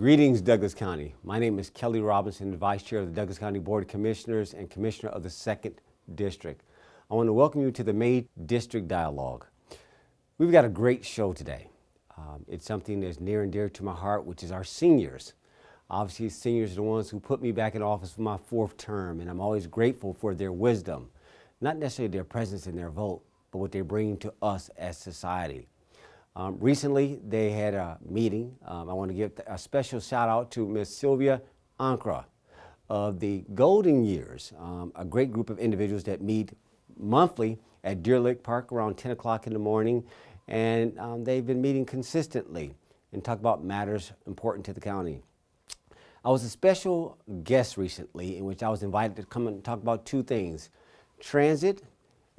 Greetings, Douglas County. My name is Kelly Robinson, Vice Chair of the Douglas County Board of Commissioners and Commissioner of the Second District. I want to welcome you to the May District Dialogue. We've got a great show today. Um, it's something that's near and dear to my heart, which is our seniors. Obviously, seniors are the ones who put me back in office for my fourth term, and I'm always grateful for their wisdom, not necessarily their presence and their vote, but what they bring to us as society. Um, recently, they had a meeting. Um, I want to give a special shout out to Ms. Sylvia Ankra of the Golden Years, um, a great group of individuals that meet monthly at Deer Lick Park around 10 o'clock in the morning. And um, they've been meeting consistently and talk about matters important to the county. I was a special guest recently in which I was invited to come and talk about two things, transit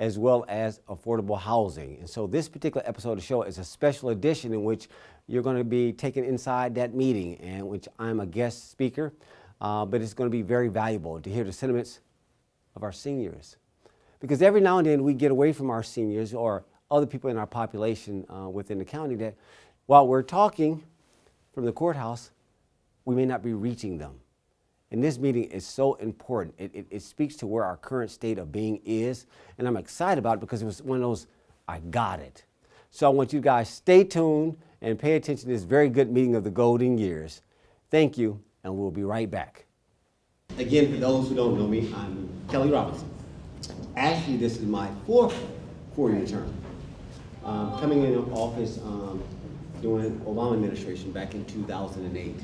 as well as affordable housing. And so this particular episode of the show is a special edition in which you're going to be taken inside that meeting and which I'm a guest speaker, uh, but it's going to be very valuable to hear the sentiments of our seniors. Because every now and then we get away from our seniors or other people in our population uh, within the county that while we're talking from the courthouse, we may not be reaching them. And this meeting is so important. It, it, it, speaks to where our current state of being is. And I'm excited about it because it was one of those, I got it. So I want you guys stay tuned and pay attention to this very good meeting of the golden years. Thank you, and we'll be right back. Again, for those who don't know me, I'm Kelly Robinson. Actually, this is my fourth four-year term. Um, coming into office um, during Obama administration back in 2008.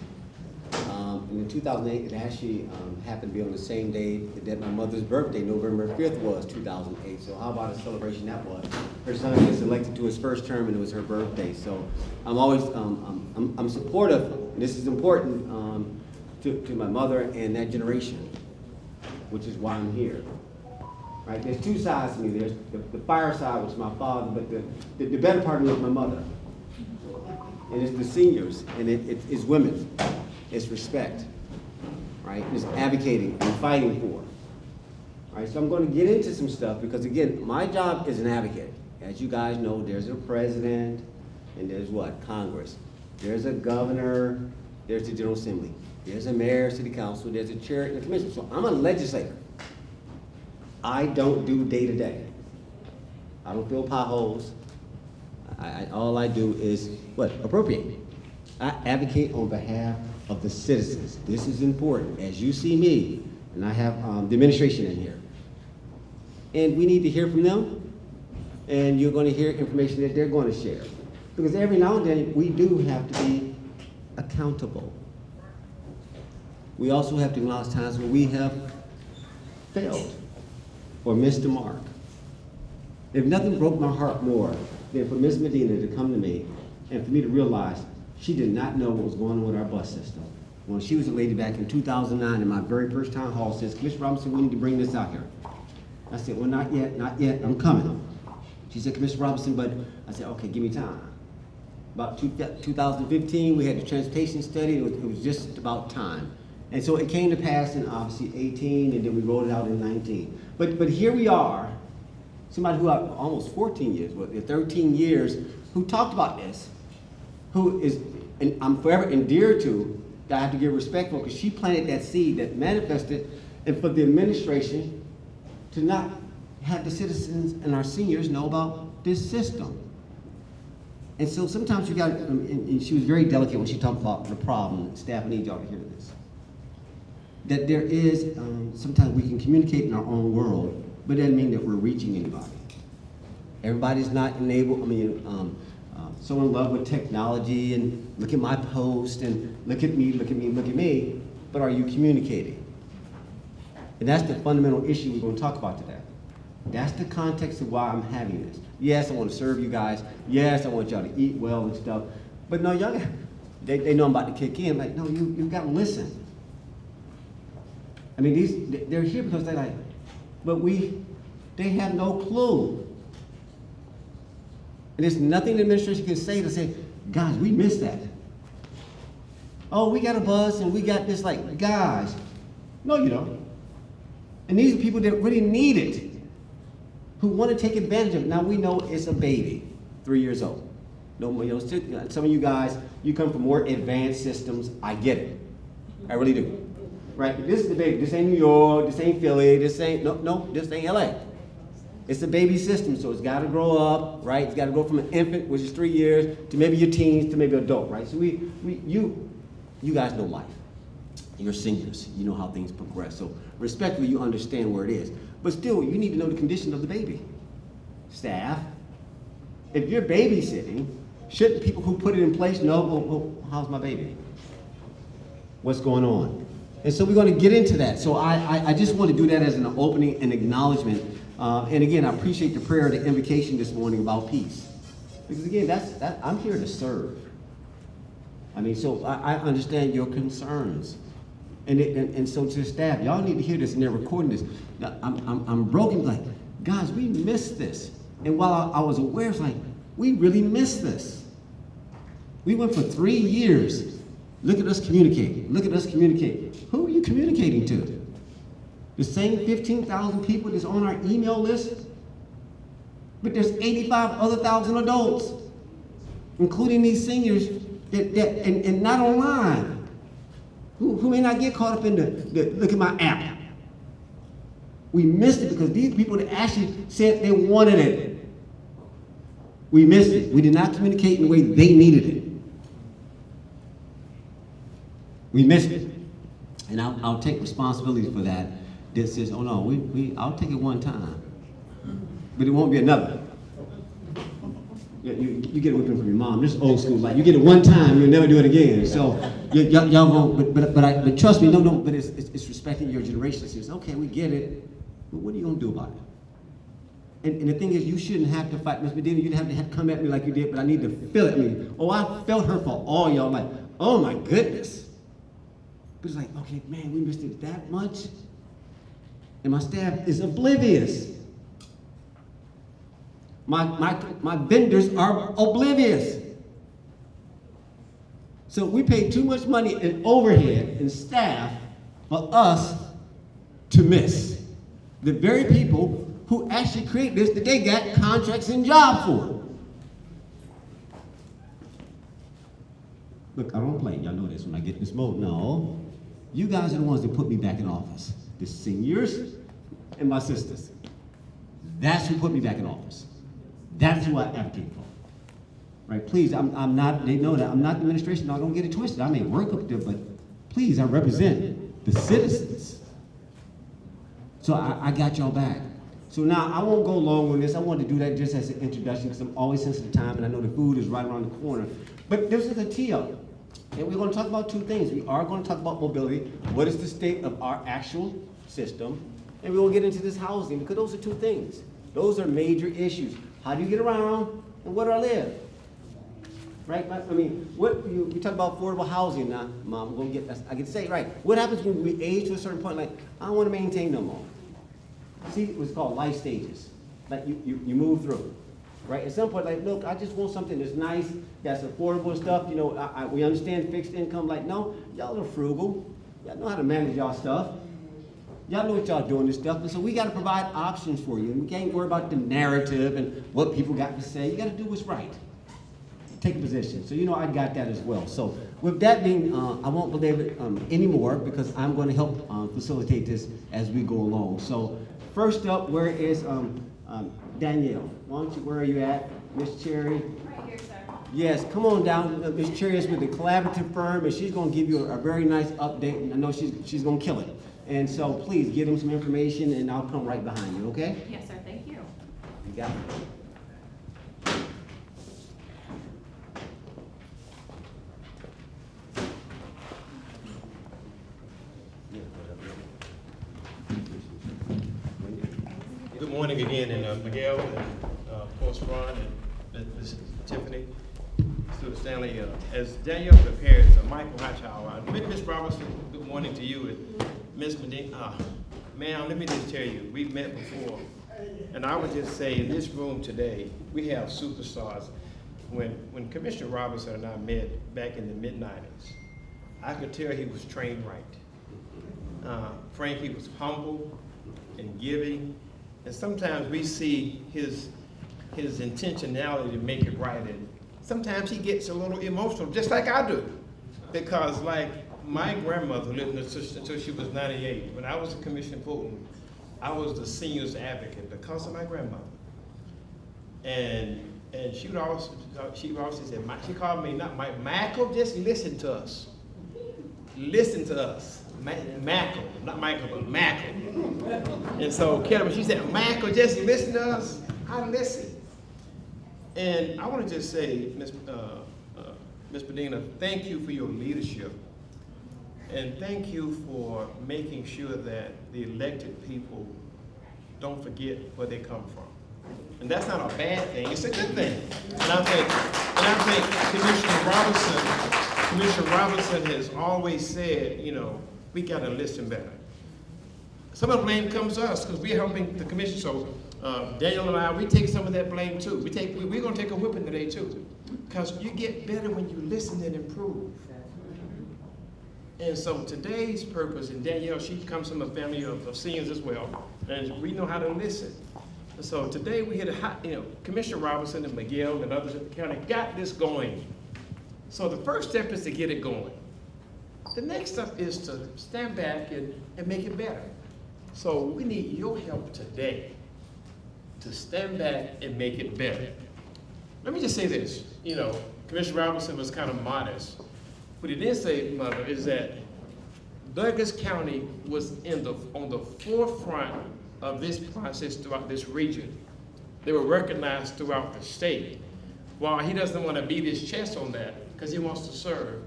Um, and in 2008, it actually um, happened to be on the same day that my mother's birthday, November 5th, was 2008. So how about a celebration that was? Her son gets elected to his first term, and it was her birthday. So I'm always um, I'm, I'm, supportive, and this is important um, to, to my mother and that generation, which is why I'm here. Right? There's two sides to me. There's the, the fire side, which is my father, but the, the, the better part of me is my mother. And it's the seniors, and it, it, it's women is respect, right? It's advocating and fighting for. Right, so I'm going to get into some stuff because again, my job is an advocate. As you guys know, there's a president and there's what? Congress. There's a governor, there's the General Assembly. There's a mayor, city council, there's a chair and a commission. So I'm a legislator. I don't do day to day. I don't fill potholes. I, I, all I do is what? Appropriate. I advocate on behalf of the citizens. This is important. As you see me, and I have um, the administration in here, and we need to hear from them, and you're going to hear information that they're going to share. Because every now and then, we do have to be accountable. We also have to acknowledge times where we have failed or missed the mark. If nothing broke my heart more than for Ms. Medina to come to me and for me to realize she did not know what was going on with our bus system. When she was a lady back in 2009 in my very first town hall says, Commissioner Robinson, we need to bring this out here. I said, well, not yet, not yet, I'm coming. She said, Commissioner Robinson, but I said, okay, give me time. About two, 2015, we had the transportation study, it was, it was just about time. And so it came to pass in obviously 18, and then we rolled it out in 19. But, but here we are, somebody who almost 14 years, what, 13 years, who talked about this, who is, and I'm forever endeared to, that I have to give respect for, because she planted that seed that manifested, and for the administration to not have the citizens and our seniors know about this system. And so sometimes you got, um, and, she was very delicate when she talked about the problem. Staff, I need y'all to hear this. That there is, um, sometimes we can communicate in our own world, but it doesn't mean that we're reaching anybody. Everybody's not enabled, I mean, um, Um, so in love with technology and look at my post and look at me, look at me, look at me, but are you communicating? And that's the fundamental issue we're going to talk about today. That's the context of why I'm having this. Yes, I want to serve you guys. Yes, I want y'all to eat well and stuff. But no, y'all, they, they know I'm about to kick in. Like, no, you, you've got to listen. I mean, these, they're here because they're like, but we, they have no clue and there's nothing the administration can say to say, guys, we missed that. Oh, we got a bus and we got this, like, guys. No, you don't. And these are people that really need it, who want to take advantage of it. Now we know it's a baby, three years old. No, you know, uh, some of you guys, you come from more advanced systems. I get it. I really do. Right? This is the baby. This ain't New York. This ain't Philly. This ain't no, no. This ain't LA. It's a baby system, so it's got to grow up, right? It's got to go from an infant, which is three years, to maybe your teens, to maybe adult, right? So we, we, you, you guys know life. You're seniors. You know how things progress. So respectfully, you understand where it is. But still, you need to know the condition of the baby. Staff, if you're babysitting, shouldn't people who put it in place know, well, how's my baby? What's going on? And so we're going to get into that. So I, I, I just want to do that as an opening and acknowledgement. Uh, and again, I appreciate the prayer, the invocation this morning about peace. Because again, that's, that, I'm here to serve. I mean, so I, I understand your concerns. And, it, and, and so to the staff, y'all need to hear this and they're recording this. I'm, I'm, I'm broken, like, guys, we missed this. And while I, I was aware, it's like, we really missed this. We went for three years. Look at us communicate. Look at us communicate. Who are you communicating to? The same 15,000 people that's on our email list? But there's 85 other thousand adults, including these seniors, that, that and, and not online, who, who may not get caught up in the, the look at my app. We missed it because these people that actually said they wanted it. We missed it. We did not communicate in the way they needed it. We missed it. And I'll, I'll take responsibility for that. Says, oh no, we, we, I'll take it one time. But it won't be another. You, you, get a whipping from your mom. This is old school. Like you get it one time, you'll never do it again. So y'all won't. But but but, I, but trust me, no no. But it's, it's, it's respecting your generation. It says, okay, we get it. But what are you gonna do about it? And, and the thing is, you shouldn't have to fight Miss Medina. You didn't have to come at me like you did. But I need to feel it. Mean, oh, I felt her for all y'all. Like, oh my goodness. But it's like, okay, man, we missed it that much. And my staff is oblivious. My, my, my vendors are oblivious. So we pay too much money in overhead and staff for us to miss. The very people who actually create this that they got contracts and jobs for. Look, I don't play. Y'all know this when I get in this mode. No. You guys are the ones that put me back in office. The seniors and my sisters. That's who put me back in office. That's who I advocate for. Right? Please, I'm, I'm not, they know that. I'm not the administration. I don't get it twisted. I may work up there, but please, I represent the citizens. So I, I got y'all back. So now I won't go long on this. I wanted to do that just as an introduction because I'm always sensitive to time and I know the food is right around the corner. But this is a tee up. And we're going to talk about two things. We are going to talk about mobility. What is the state of our actual system? And we will get into this housing because those are two things. Those are major issues. How do you get around and where do I live? Right? I mean, what you, we talk about affordable housing now, mom. I'm gonna get. I can say right. What happens when we age to a certain point? Like I don't want to maintain no more. See, what's called life stages. Like you, you, you move through. Right? At some point, like, look, I just want something that's nice, that's affordable stuff. You know, I, I, we understand fixed income. Like, no, y'all are frugal. Y'all know how to manage y'all stuff. Y'all know what y'all doing this stuff, and so we got to provide options for you. And we can't worry about the narrative and what people got to say. You got to do what's right. Take a position. So you know I got that as well. So with that being, uh, I won't belabor it um, anymore because I'm going to help uh, facilitate this as we go along. So first up, where is um, um, Danielle? Why don't you? Where are you at, Miss Cherry? Right here, sir. Yes, come on down. Uh, Ms. Cherry is with the collaborative firm, and she's going to give you a, a very nice update. And I know she's she's going to kill it. And so please give them some information, and I'll come right behind you. Okay? Yes, sir, thank you. You got it. Good morning again, and uh, Miguel, and uh, of course Ron, and Ms. Tiffany, Stewart Stanley. uh, As Danielle prepares, uh, Michael uh, Ms. Robertson, good morning to you, and Ms. Medina. uh, Ma'am, let me just tell you, we've met before, and I would just say, in this room today, we have superstars. When, when Commissioner Robinson and I met back in the mid-nineties, I could tell he was trained right. Uh, was humble and giving, and sometimes we see his, his intentionality to make it right, and sometimes he gets a little emotional, just like I do. Because like my grandmother lived until she was 98. When I was a commission Fulton, I was the seniors advocate because of my grandmother. And and she would always she would always say, she called me not my Michael, just listen to us. Listen to us. Michael, not Michael, but Michael. And so Kelly, she said, Michael, just listen to us. I listen. And I want to just say, Ms. Uh, uh, Ms. Medina, thank you for your leadership. And thank you for making sure that the elected people don't forget where they come from. And that's not a bad thing, it's a good thing. And I think, and I think Commissioner Robinson, Commissioner Robinson has always said, you know, we gotta listen better. Some of the blame comes to us because we're helping the commission. So uh, Daniel and I, we take some of that blame too. We take, we, we're gonna take a whipping today too. Because you get better when you listen and improve. And so today's purpose, and Danielle, she comes from a family of, of seniors as well, and we know how to listen. And so today we had a, you know, Commissioner Robinson and Miguel and others in the county got this going. So the first step is to get it going. The next step is to stand back and, and make it better. So we need your help today to stand back and make it better. Let me just say this, you know, Commissioner Robinson was kind of modest. What he did say, Mother, is that Douglas County was in the, on the forefront of this process throughout this region. They were recognized throughout the state. While he doesn't want to beat his chest on that, because he wants to serve,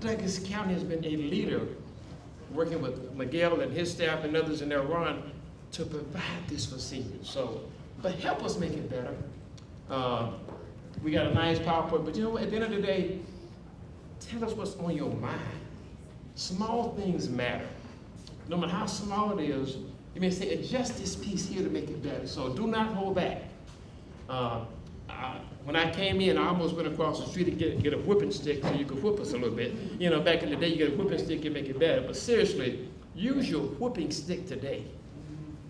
Douglas County has been a leader working with Miguel and his staff and others in their run to provide this for seniors. So, but help us make it better. Uh, we got a nice PowerPoint, but you know what, at the end of the day, tell us what's on your mind. Small things matter. No matter how small it is, you may say, adjust this piece here to make it better. So do not hold back. Uh, When I came in, I almost went across the street to get, get a whipping stick so you could whip us a little bit. You know, back in the day, you get a whipping stick, you make it better. But seriously, use your whipping stick today.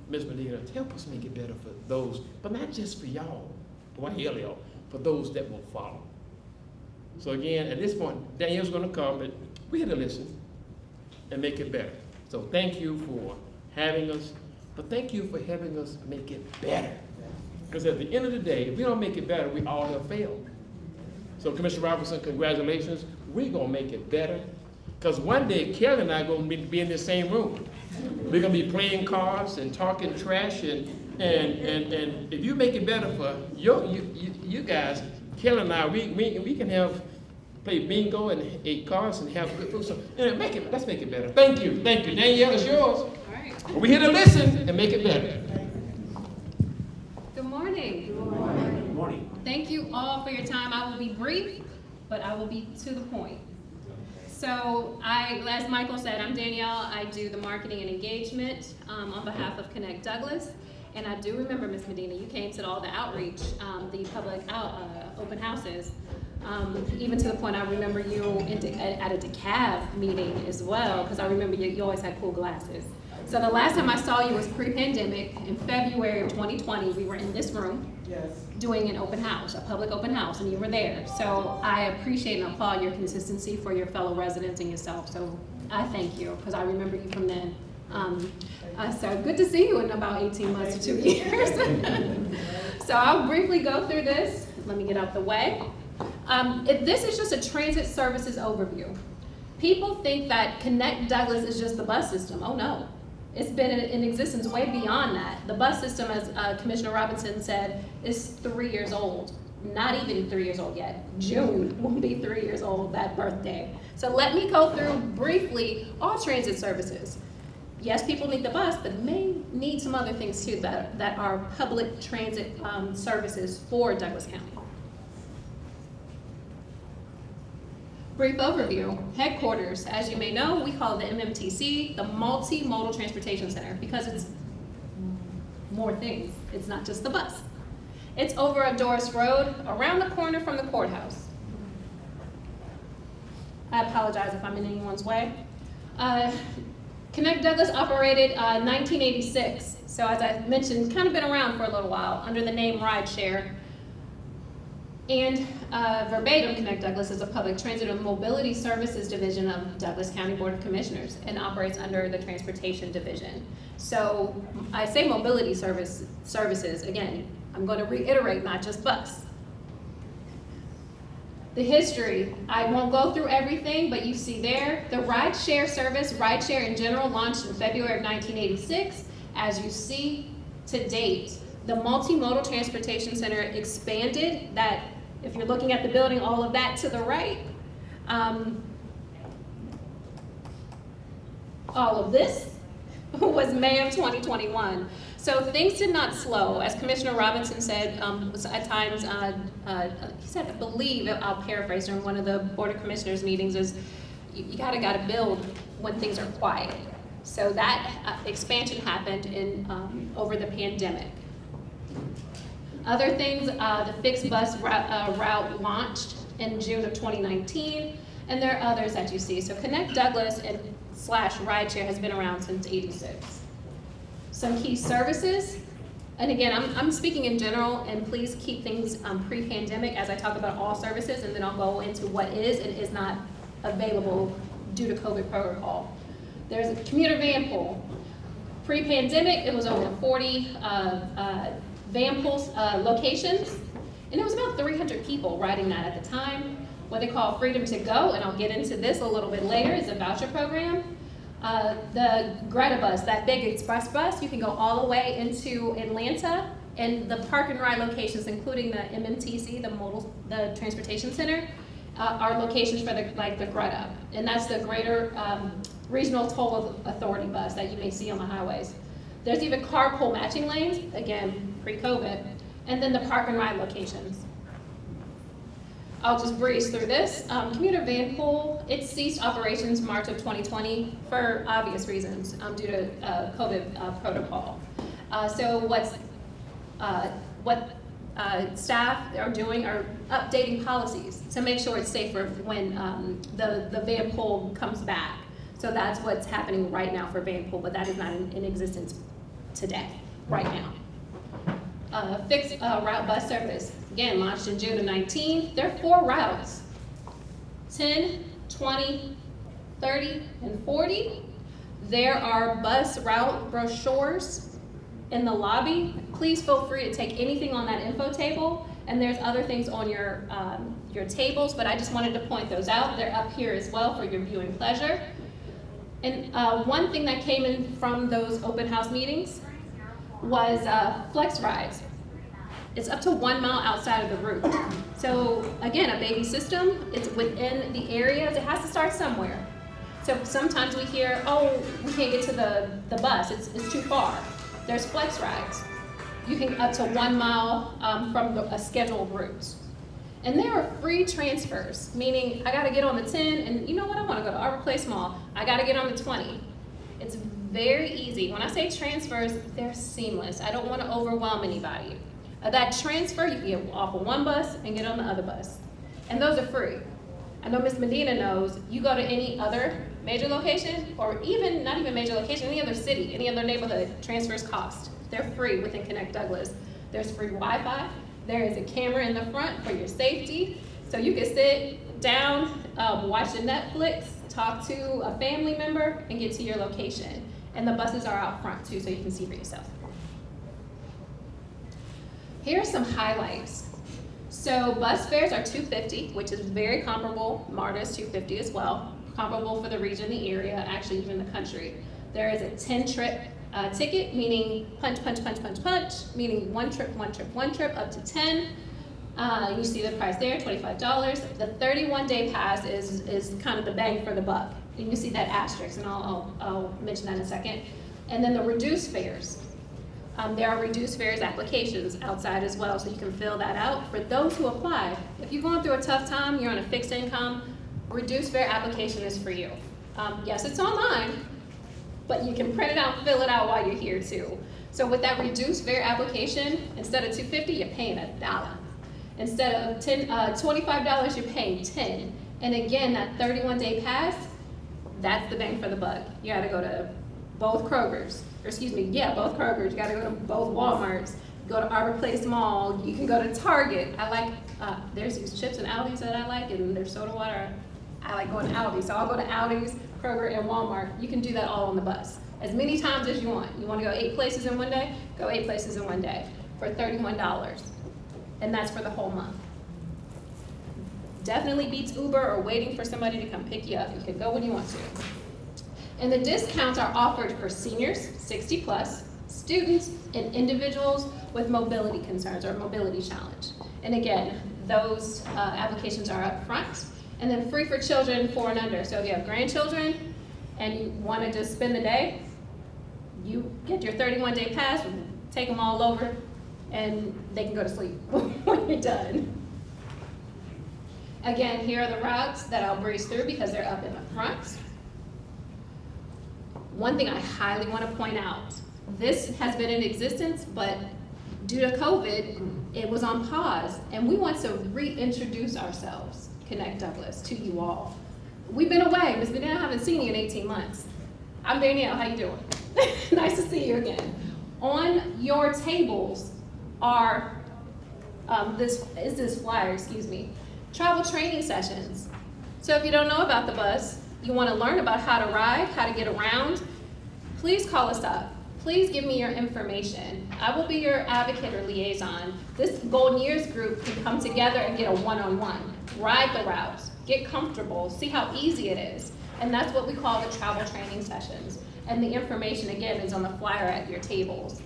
Ms. Medina, help us make it better for those, but not just for y'all, oh, well, y'all, for those that will follow. So again, at this point, Daniel's gonna come, but we had to listen and make it better. So thank you for having us, but thank you for having us make it better. Because at the end of the day, if we don't make it better, we all have failed. So Commissioner Robinson, congratulations. We're gonna make it better. Because one day, Kelly and I are gonna be, be in the same room. We're gonna be playing cards and talking trash and, and, and, and if you make it better for your, you, you, you guys, Kelly and I, we, we, we can have, play bingo and eat cards and have good food. So, make it, let's make it better. Thank you, thank you. Danielle, it's yours. All right. We're here to listen and make it better. Good morning. Good morning. Thank you all for your time. I will be brief, but I will be to the point. So I, as Michael said, I'm Danielle. I do the marketing and engagement um, on behalf of Connect Douglas. And I do remember, Ms. Medina, you came to all the outreach, um, the public out, uh, open houses. Um, even to the point I remember you in De- at a DeKalb meeting as well, because I remember you, you always had cool glasses. So the last time I saw you was pre-pandemic, in February of 2020, we were in this room yes. doing an open house, a public open house, and you were there. So I appreciate and applaud your consistency for your fellow residents and yourself. So I thank you, because I remember you from then. Um, uh, so good to see you in about 18 months to two years. so I'll briefly go through this. Let me get out the way. Um, if this is just a transit services overview. People think that Connect Douglas is just the bus system. Oh no. It's been in, existence way beyond that. The bus system, as uh, Commissioner Robinson said, is three years old. Not even three years old yet. June will be three years old that birthday. So let me go through briefly all transit services. Yes, people need the bus, but may need some other things too that, that are public transit um, services for Douglas County. Brief overview, headquarters, as you may know, we call the MMTC, the Multimodal Transportation Center, because it's more things. It's not just the bus. It's over at Dorris Road, around the corner from the courthouse. I apologize if I'm in anyone's way. Uh, Connect Douglas operated uh, 1986, so as I mentioned, kind of been around for a little while under the name Rideshare. And uh, verbatim, Connect Douglas is a public transit and mobility services division of the Douglas County Board of Commissioners and operates under the Transportation Division. So I say mobility service, services, again, I'm going to reiterate, not just bus. The history, I won't go through everything, but you see there, the rideshare service, rideshare in general launched in February of 1986. As you see to date, the Multimodal Transportation Center expanded that, if you're looking at the building, all of that to the right. Um, all of this was May of 2021. So things did not slow. As Commissioner Robinson said, um, at times, uh, uh, he said, I believe, I'll paraphrase during one of the Board of Commissioners meetings, is you, you gotta gotta build when things are quiet. So that uh, expansion happened in, um, over the pandemic. Other things, uh, the fixed bus route, uh, route launched in June of 2019, and there are others that you see. So Connect Douglas and slash rideshare has been around since 86. Some key services, and again, I'm, I'm speaking in general, and please keep things um, pre-pandemic as I talk about all services, and then I'll go into what is and is not available due to COVID protocol. There's a commuter van pool. Pre-pandemic, it was over 40 uh, uh, van pools uh, locations, and there was about 300 people riding that at the time. What they call Freedom to Go, and I'll get into this a little bit later, is a voucher program. Uh, the Greta bus, that big express bus, you can go all the way into Atlanta, and the park and ride locations, including the MMTC, the modal, the transportation center, uh, are locations for the like the Greta, and that's the Greater um, Regional Toll Authority bus that you may see on the highways. There's even carpool matching lanes, again pre-COVID, and then the park and ride locations. I'll just breeze through this. Um, commuter van pool, it ceased operations March of 2020 for obvious reasons um, due to uh, COVID uh, protocol. Uh, so what's, uh, what uh, staff are doing are updating policies to make sure it's safer when um, the, the van pool comes back. So that's what's happening right now for van pool, but that is not in, in existence today, right now. Uh, fixed uh, route bus service, again, launched in June of 19. There are four routes, 10, 20, 30, and 40. There are bus route brochures in the lobby. Please feel free to take anything on that info table. And there's other things on your, um, your tables, but I just wanted to point those out. They're up here as well for your viewing pleasure. And uh, one thing that came in from those open house meetings was uh, flex rides. It's up to one mile outside of the route. So again, a baby system, it's within the areas, it has to start somewhere. So sometimes we hear, oh, we can't get to the, the bus, it's, it's too far. There's flex rides. You can up to one mile um, from the, a scheduled route. And there are free transfers, meaning I gotta get on the 10 and you know what, I wanna go to Arbor Place Mall. I gotta get on the 20. Very easy. When I say transfers, they're seamless. I don't wanna overwhelm anybody. That transfer, you can get off of one bus and get on the other bus. And those are free. I know Miss Medina knows, you go to any other major location, or even, not even major location, any other city, any other neighborhood, transfers cost. They're free within Connect Douglas. There's free Wi-Fi, there is a camera in the front for your safety, so you can sit down, um, watch Netflix, talk to a family member, and get to your location. And the buses are out front too, so you can see for yourself. Here are some highlights. So bus fares are 250, which is very comparable. MARTA is 250 as well, comparable for the region, the area, actually even the country. There is a 10 trip uh, ticket, meaning punch, punch, punch, punch, punch, meaning one trip, one trip, one trip, up to 10. Uh, you see the price there, $25. The 31 day pass is, is kind of the bang for the buck. You see that asterisk, and I'll, I'll, I'll mention that in a second. And then the reduced fares. Um, there are reduced fares applications outside as well, so you can fill that out. For those who apply, if you're going through a tough time, you're on a fixed income, reduced fare application is for you. Um, yes, it's online, but you can print it out fill it out while you're here too. So with that reduced fare application, instead of 250, you're paying a dollar. Instead of 10, uh, $25, you're paying 10. And again, that 31 day pass, that's the bang for the buck. You gotta go to both Kroger's, or excuse me, yeah, both Kroger's, you gotta go to both Walmarts, go to Arbor Place Mall, you can go to Target. I like, uh, there's these chips and Aldi's that I like, and there's soda water. I like going to Aldi, so I'll go to Aldi's, Kroger, and Walmart. You can do that all on the bus, as many times as you want. You wanna go eight places in one day? Go eight places in one day for thirty-one dollars. And that's for the whole month. Definitely beats Uber or waiting for somebody to come pick you up. You can go when you want to. And the discounts are offered for seniors, 60 plus, students, and individuals with mobility concerns or mobility challenge. And again, those uh, applications are up front. And then free for children four and under. So if you have grandchildren and you want to just spend the day, you get your 31 day pass, take them all over, and they can go to sleep when you're done. Again, here are the routes that I'll breeze through because they're up in the front. One thing I highly want to point out, this has been in existence, but due to COVID, it was on pause, and we want to reintroduce ourselves, Connect Douglas, to you all. We've been away, Ms. I haven't seen you in 18 months. I'm Danielle, how you doing? nice to see you again. On your tables are, um, this, is this flyer, excuse me, travel training sessions. So if you don't know about the bus, you want to learn about how to ride, how to get around, please call us up. Please give me your information. I will be your advocate or liaison. This Golden Years group can come together and get a one-on-one. Ride the routes, get comfortable, see how easy it is. And that's what we call the travel training sessions. And the information, again, is on the flyer at your tables.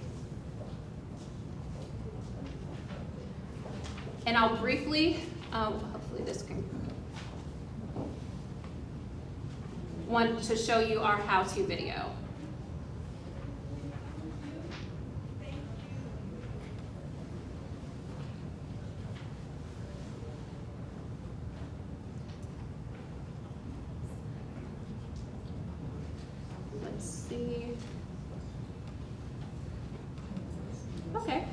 And I'll briefly, um, hopefully this can, want to show you our how-to video. Let's see. Okay.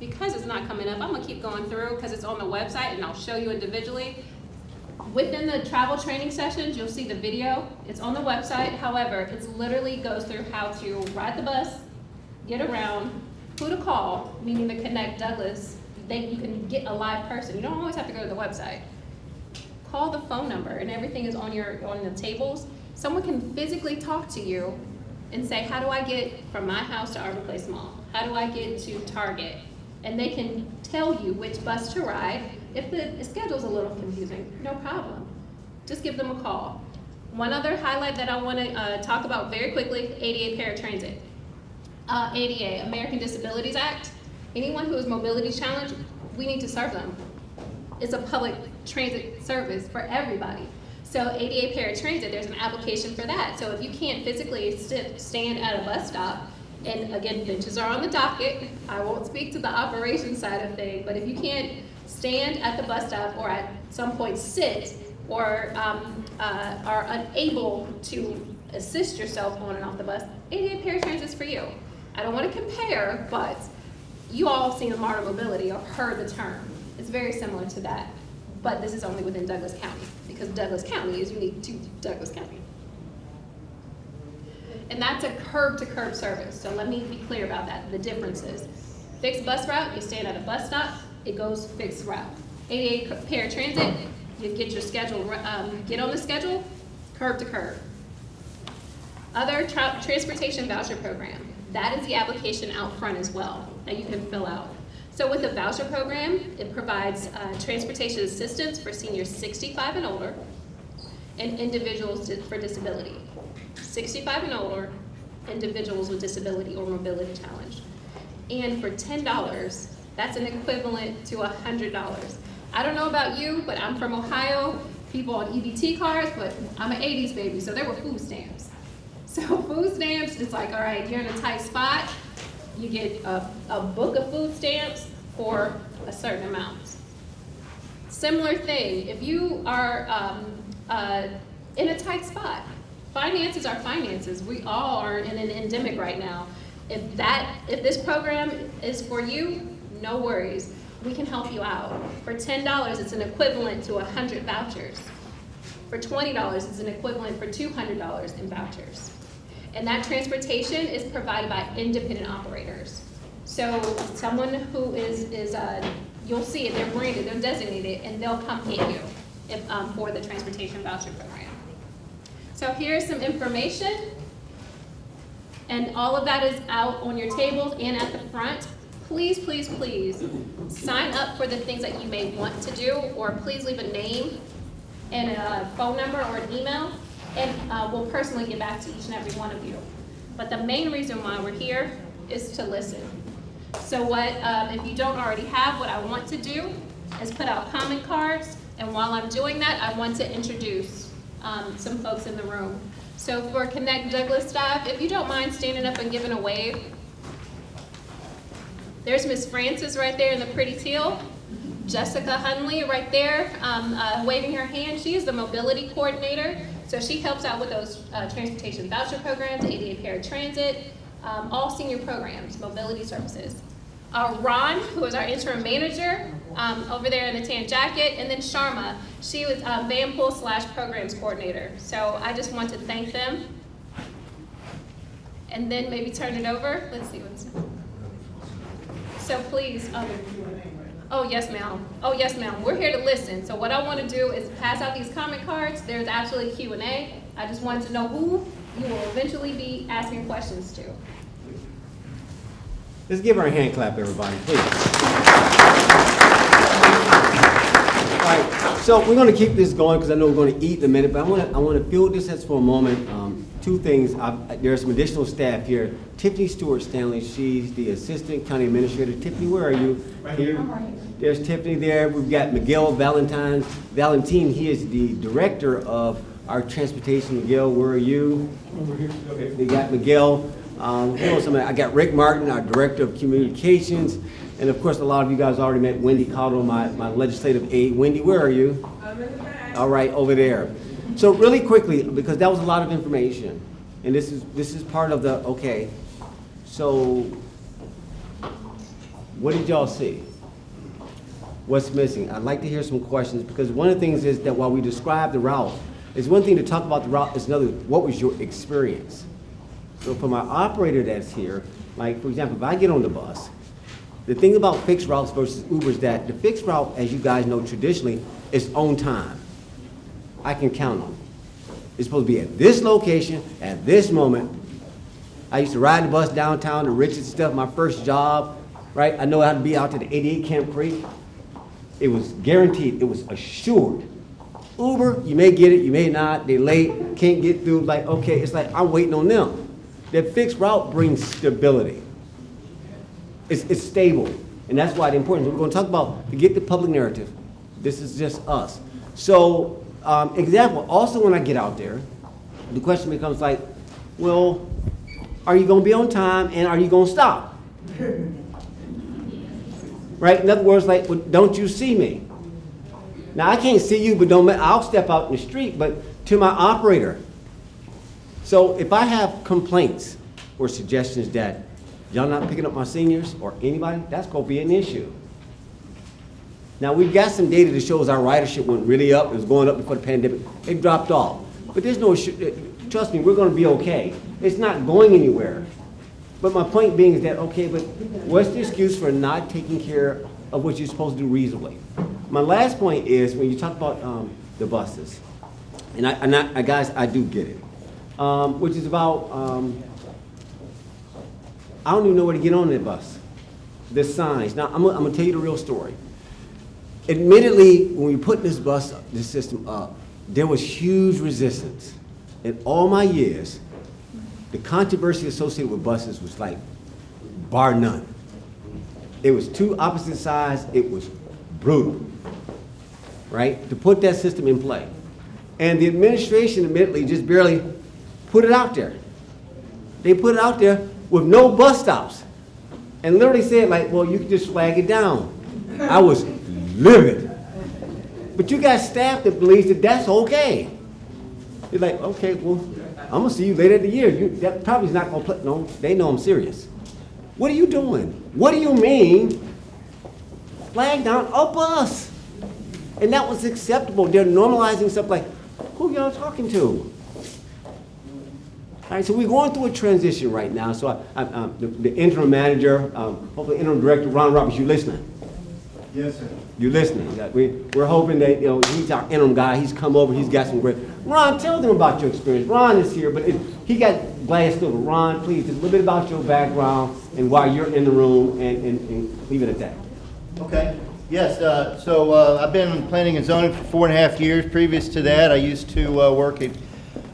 Because it's not coming up, I'm gonna keep going through because it's on the website and I'll show you individually. Within the travel training sessions, you'll see the video. It's on the website. However, it literally goes through how to ride the bus, get around, who to call, meaning the Connect Douglas. They, you can get a live person. You don't always have to go to the website. Call the phone number and everything is on your on the tables. Someone can physically talk to you and say, how do I get from my house to Arbor Place Mall? How do I get to Target? And they can tell you which bus to ride. If the schedule's a little confusing, no problem. Just give them a call. One other highlight that I want to uh, talk about very quickly, ADA paratransit. Uh, ADA, American Disabilities Act. Anyone who is mobility challenged, we need to serve them. It's a public transit service for everybody. So ADA paratransit, there's an application for that. So if you can't physically sit, stand at a bus stop, and again, benches are on the docket. I won't speak to the operation side of things, but if you can't stand at the bus stop or at some point sit or um, uh, are unable to assist yourself on and off the bus, ADA paratransit is for you. I don't want to compare, but you all have seen Marta Mobility or heard the term. It's very similar to that, but this is only within Douglas County because Douglas County is unique to Douglas County. And that's a curb to curb service. So let me be clear about that, the differences. Fixed bus route, you stand at a bus stop, it goes fixed route. ADA paratransit, you get your schedule, um, get on the schedule, curb to curb. Other tra transportation voucher program, that is the application out front as well that you can fill out. So with the voucher program, it provides uh, transportation assistance for seniors 65 and older and individuals for disability. 65 and older, individuals with disability or mobility challenge. And for $10, that's an equivalent to $100. I don't know about you, but I'm from Ohio, people on EBT cards, but I'm an 80s baby, so there were food stamps. So food stamps, it's like, all right, you're in a tight spot, you get a, a book of food stamps for a certain amount. Similar thing, if you are um, uh, in a tight spot, finances are finances. We all are in an endemic right now. If that, if this program is for you, no worries. We can help you out. For $10, it's an equivalent to 100 vouchers. For $20, it's an equivalent for $200 in vouchers. And that transportation is provided by independent operators. So someone who is, is, uh, you'll see it, they're branded, they're designated, and they'll come get you if, um, for the transportation voucher program. So here's some information. And all of that is out on your tables and at the front. Please, please, please, sign up for the things that you may want to do, or please leave a name and a phone number or an email, and uh, we'll personally get back to each and every one of you. But the main reason why we're here is to listen. So what, um, if you don't already have, what I want to do is put out comment cards, and while I'm doing that, I want to introduce um, some folks in the room. So for Connect Douglas staff, if you don't mind standing up and giving a wave. There's Miss Francis right there in the pretty teal. Jessica Hunley right there, um, uh, waving her hand. She is the mobility coordinator. So she helps out with those uh, transportation voucher programs, ADA paratransit, um, all senior programs, mobility services. Uh, Ron, who is our interim manager, um, over there in the tan jacket, and then Sharma, she was uh, van pool slash programs coordinator. So I just want to thank them. And then maybe turn it over. Let's see what's. So please, um, oh yes ma'am, oh yes ma'am, we're here to listen. So what I want to do is pass out these comment cards. There's actually Q and A. I just wanted to know who you will eventually be asking questions to. Let's give her a hand clap, everybody, please. All right, so we're gonna keep this going because I know we're gonna eat in a minute, but I wanna, I wanna fill this as for a moment. Um, two things, I've, there's some additional staff here. Tiffany Stewart Stanley, she's the Assistant County Administrator. Tiffany, where are you? Right here. There's Tiffany there. We've got Miguel Valentine, Valentine, he is the Director of our Transportation. Miguel, where are you? Over here. Okay. We got Miguel. Um, who else am I? Got Rick Martin, our Director of Communications. And of course, a lot of you guys already met Wendy Cottle, my, my legislative aide. Wendy, where are you? I'm in the back. All right, over there. So really quickly, because that was a lot of information, and this is, this is part of the, okay, so what did y'all see? What's missing? I'd like to hear some questions, because one of the things is that while we describe the route, it's one thing to talk about the route, it's another, what was your experience? So for my operator that's here, like, for example, if I get on the bus, the thing about fixed routes versus Uber is that the fixed route, as you guys know traditionally, is on time. I can count on. it. It's supposed to be at this location, at this moment. I used to ride the bus downtown to Richard stuff, my first job, right? I know how to be out to the 88 Camp Creek. It was guaranteed, it was assured. Uber, you may get it, you may not, they late, can't get through, like, okay, it's like, I'm waiting on them. That fixed route brings stability. It's, it's stable, and that's why it's important. We're gonna talk about, to get the public narrative, this is just us. So, um, example, also when I get out there, the question becomes like, well, are you gonna be on time and are you gonna stop? Right, in other words, like, well, don't you see me? Now, I can't see you, but don't, I'll step out in the street, but to my operator. So if I have complaints or suggestions that y'all not picking up my seniors or anybody, that's gonna be an issue. Now, we've got some data that shows our ridership went really up, it was going up before the pandemic, it dropped off. But there's no, assu- uh, trust me, we're gonna be okay. It's not going anywhere. But my point being is that, okay, but what's the excuse for not taking care of what you're supposed to do reasonably? My last point is, when you talk about, um, the buses, and I, and I- guys, I do get it, um, which is about, um, I don't even know where to get on that bus. The signs. Now, I'm, I'm gonna tell you the real story. Admittedly, when we put this bus, this system up, there was huge resistance. In all my years, the controversy associated with buses was like bar none. It was two opposite sides, it was brutal, right? To put that system in play. And the administration admittedly just barely put it out there. They put it out there with no bus stops. And literally said like, well, you can just flag it down. I was livid. But you got staff that believes that that's okay. You're like, okay, well, I'm gonna see you later in the year. You, that probably is not gonna play, no, they know I'm serious. What are you doing? What do you mean flag down a bus? And that was acceptable. They're normalizing stuff like, who y'all talking to? All right, so we're going through a transition right now, so I, I, um, the, the interim manager, um, hopefully interim director, Ron Roberts, you listening? Yes, sir. You listening? That we, we're hoping that, you know, he's our interim guy, he's come over, he's got some great, Ron, tell them about your experience. Ron is here, but it, he got glassed over. Ron, please, just a little bit about your background and why you're in the room, and, and, and leave it at that. Okay, yes, uh, so uh, I've been planning and zoning for four and a half years. Previous to that, I used to uh, work at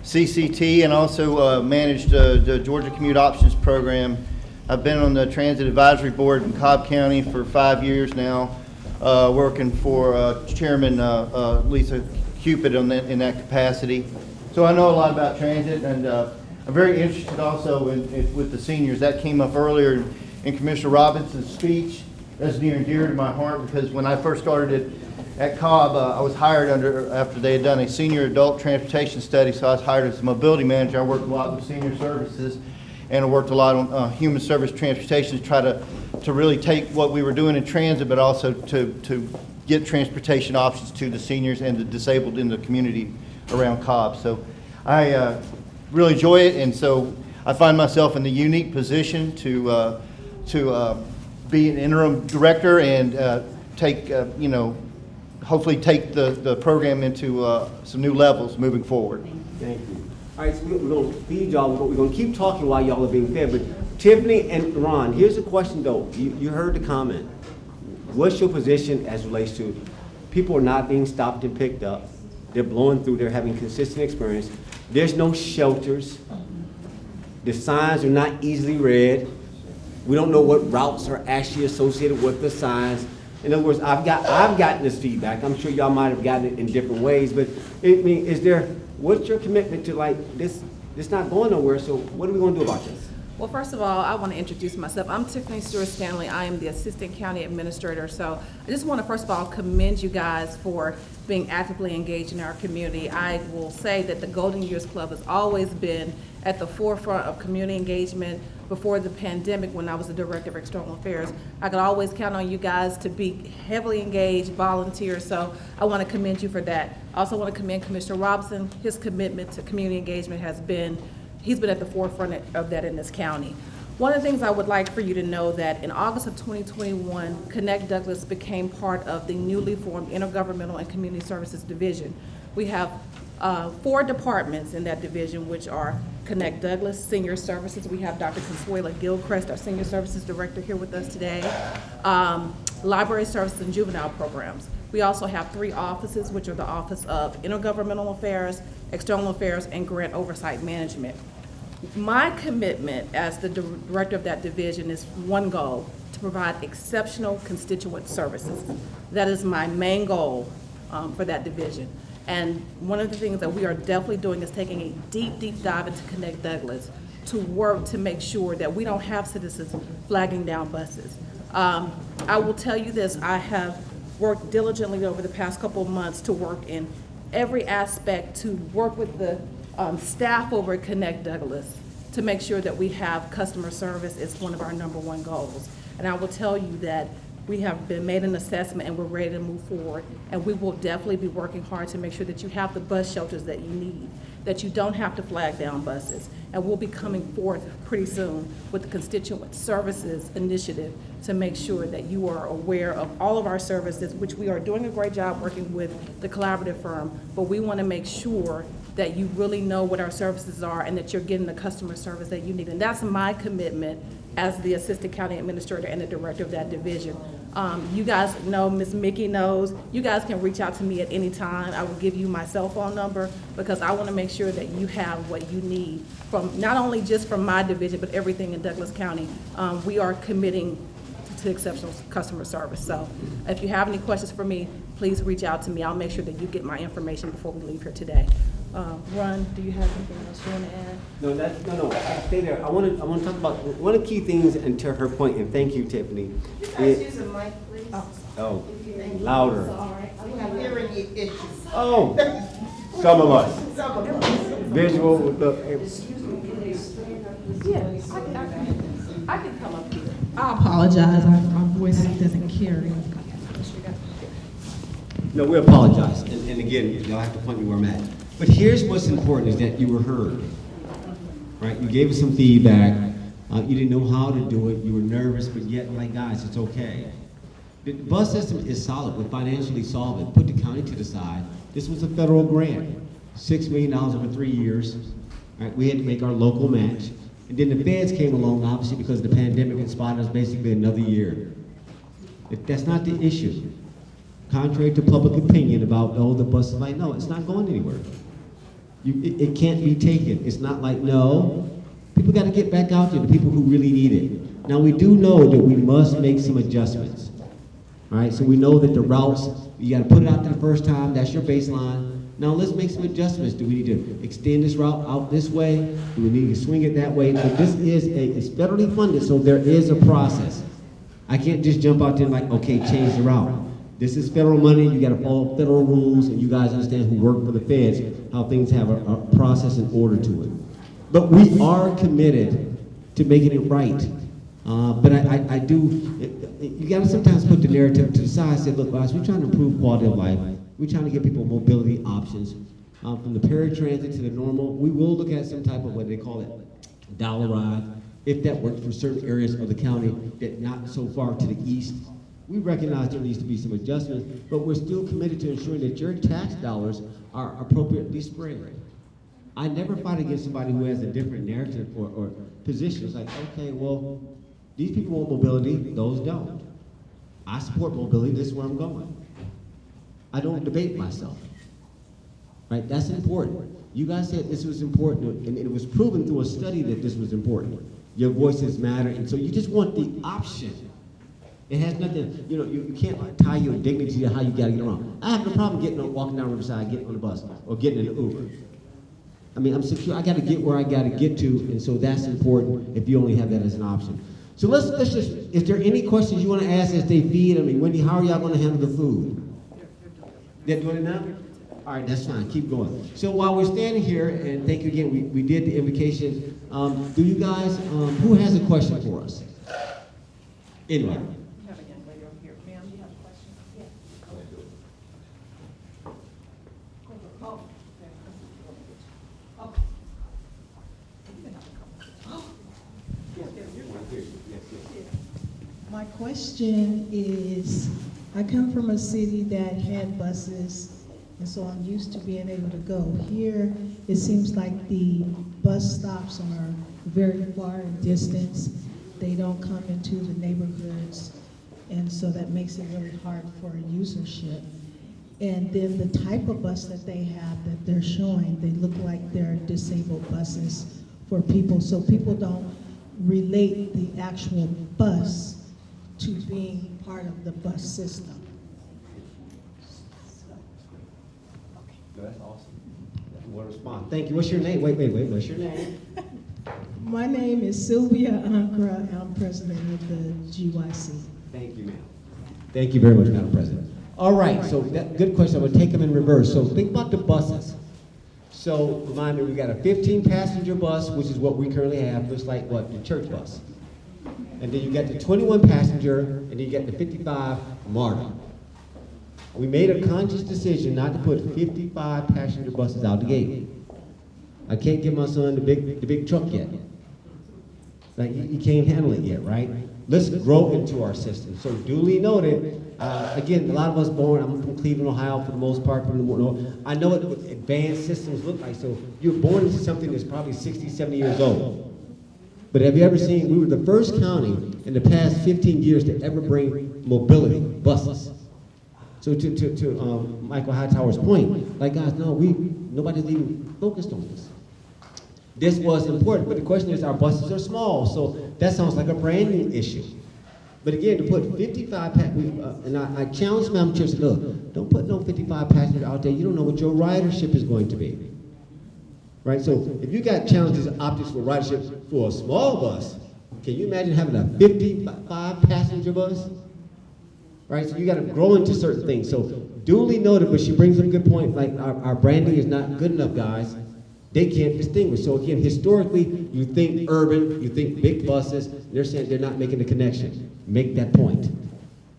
CCT and also uh, managed uh, the Georgia Commute Options Program. I've been on the Transit Advisory Board in Cobb County for five years now, uh, working for uh, Chairman uh, uh, Lisa Cupid that, in that capacity. So I know a lot about transit, and I'm very interested also in, in- with the seniors. That came up earlier in Commissioner Robinson's speech. That's near and dear to my heart, because when I first started at, at Cobb, uh, I was hired under, after they had done a senior adult transportation study, so I was hired as a mobility manager. I worked a lot with senior services, and I worked a lot on uh, human service transportation to try to, to really take what we were doing in transit, but also to, to get transportation options to the seniors and the disabled in the community around Cobb. So I uh, really enjoy it, and so I find myself in the unique position to, uh, to uh, be an interim director and uh, take, you know, hopefully take the, the program into uh, some new levels moving forward. Thank you. All right, so we- we're gonna feed y'all, we're we're gonna keep talking while y'all are being fed, but Tiffany and Ron, here's a question though, you, you heard the comment. What's your position as relates to, people are not being stopped and picked up, they're blowing through, they're having consistent experience, there's no shelters, the signs are not easily read, we don't know what routes are actually associated with the signs. In other words, I've got, I've gotten this feedback, I'm sure y'all might have gotten it in different ways, but, I mean, is there, what's your commitment to like, this, this not going nowhere, so what are we gonna do about this? Well, first of all, I want to introduce myself. I'm Tiffany Stewart Stanley. I am the Assistant County Administrator. So I just want to, first of all, commend you guys for being actively engaged in our community. I will say that the Golden Years Club has always been at the forefront of community engagement. Before the pandemic, when I was the Director of External Affairs, I could always count on you guys to be heavily engaged, volunteers. So I want to commend you for that. I also want to commend Commissioner Robinson. His commitment to community engagement has been he's been at the forefront of that in this county. One of the things I would like for you to know that in August of 2021, Connect Douglas became part of the newly formed Intergovernmental and Community Services Division. We have uh, four departments in that division, which are Connect Douglas, Senior Services. We have Dr. Consuela Gilchrist, our Senior Services Director, here with us today. Um, Library Services and Juvenile Programs. We also have three offices, which are the Office of Intergovernmental Affairs, External Affairs, and Grant Oversight Management. My commitment as the director of that division is one goal, to provide exceptional constituent services. That is my main goal um, for that division. And one of the things that we are definitely doing is taking a deep, deep dive into Connect Douglas to work to make sure that we don't have citizens flagging down buses. Um, I will tell you this, I have worked diligently over the past couple of months to work in every aspect to work with the um, staff over at Connect Douglas to make sure that we have customer service is one of our number one goals. And I will tell you that we have been made an assessment and we're ready to move forward. And we will definitely be working hard to make sure that you have the bus shelters that you need, that you don't have to flag down buses. And we'll be coming forth pretty soon with the Constituent Services Initiative to make sure that you are aware of all of our services, which we are doing a great job working with the collaborative firm, but we want to make sure that you really know what our services are and that you're getting the customer service that you need. And that's my commitment as the Assistant County Administrator and the Director of that division. Um, you guys know, Ms. Mickey knows, you guys can reach out to me at any time. I will give you my cell phone number because I want to make sure that you have what you need from, not only just from my division, but everything in Douglas County. Um, we are committing to exceptional customer service. So if you have any questions for me, please reach out to me. I'll make sure that you get my information before we leave here today. Uh, Ron, do you have anything else you want to add? No, that, no, no, stay there. I want to, I want to talk about, one of the key things, and to her point, and thank you, Tiffany. Guys, it- use a mic, please. Oh, Thank you. louder. We have hearing issues. Oh, some of us. Some of us. Visual, look, Yeah, I can, I can, I can come up here. I apologize, I- my voice doesn't carry. no, we apologize. And, and again, y'all have to point me where I'm at. But here's what's important, is that you were heard. right? You gave us some feedback. Uh, you didn't know how to do it. You were nervous, but yet, like, guys, it's okay. The bus system is solid. We financially solve it. Put the county to the side. This was a federal grant, six million dollars over three years. Right? We had to make our local match. And then the feds came along, obviously, because the pandemic and spotted us basically another year. If that's not the issue. Contrary to public opinion about, oh, the bus is like, no, it's not going anywhere. You, it, it can't be taken. It's not like, no, people gotta get back out there, the people who really need it. Now, we do know that we must make some adjustments. All right, so we know that the routes, you gotta put it out there the first time, that's your baseline. Now, let's make some adjustments. Do we need to extend this route out this way? Do we need to swing it that way? So this is a, it's federally funded, so there is a process. I can't just jump out there and like, okay, change the route. This is federal money, you gotta follow federal rules, and you guys understand who work for the feds, how things have a, a process and order to it. But we are committed to making it right. Uh, but I, I, I do, you gotta sometimes put the narrative to the side, say, look, guys, we're trying to improve quality of life. We're trying to give people mobility options. Um, from the paratransit to the normal, we will look at some type of, what they call it, dollar ride, if that works for certain areas of the county that not so far to the east. We recognize there needs to be some adjustments, but we're still committed to ensuring that your tax dollars are appropriately spread. I never fight against somebody who has a different narrative or, or position. It's like, okay, well, these people want mobility, those don't. I support mobility, this is where I'm going. I don't debate myself. Right, that's important. You guys said this was important, and it was proven through a study that this was important. Your voices matter, and so you just want the option. It has nothing, you know, you, you can't tie your dignity to how you gotta get around. I have no problem getting on, walking down Riverside, getting on the bus, or getting in an Uber. I mean, I'm secure, I gotta get where I gotta get to, and so that's important if you only have that as an option. So let's, let's just, is there any questions you wanna ask as they feed? I mean, Wendy, how are y'all gonna handle the food? They're doing it now? All right, that's fine, keep going. So while we're standing here, and thank you again, we, we did the invocation, um, do you guys, um, who has a question for us? Anyway. You have a young lady over here. Ma'am, you have a question? Oh. My question is, I come from a city that had buses, and so I'm used to being able to go. Here, it seems like the bus stops are very far in distance. They don't come into the neighborhoods, and so that makes it really hard for a usership. And then the type of bus that they have that they're showing, they look like they're disabled buses for people, so people don't relate the actual bus to being part of the bus system. That's awesome. What response. Thank you. What's your name? Wait, wait, wait. What's your name? My name is Sylvia Ankra, I'm president of the GYC. Thank you, ma'am. Thank you very much, Madam President. All right, so that, good question. I'm gonna take them in reverse. So think about the buses. So remind me, we got a 15 passenger bus, which is what we currently have, looks like what, the church bus. And then you get the 21 passenger, and then you get the 55 MARTA. We made a conscious decision not to put 55 passenger buses out the gate. I can't get my son the big, the big truck yet. Like, you, you can't handle it yet, right? Let's grow into our system. So duly noted, uh, again, a lot of us born, I'm from Cleveland, Ohio for the most part, from the north. I know what advanced systems look like. So you're born into something that's probably 60, 70 years old. But have you ever seen, we were the first county in the past 15 years to ever bring mobility, buses. So to, to, to um, Michael Hightower's point, like guys, no, we, nobody's even focused on this. This was important, but the question is, our buses are small, so that sounds like a branding issue. But again, to put 55, pa- we, uh, and I, I challenge Madam Chair, look, don't put no 55 passengers out there, you don't know what your ridership is going to be. Right, so if you got challenges and optics for ridership for a small bus, can you imagine having a 55 passenger bus? Right, so you gotta grow into certain things, so duly noted, but she brings up a good point, like our, our branding is not good enough, guys. They can't distinguish, so again, historically, you think urban, you think big buses, they're saying they're not making the connection. Make that point.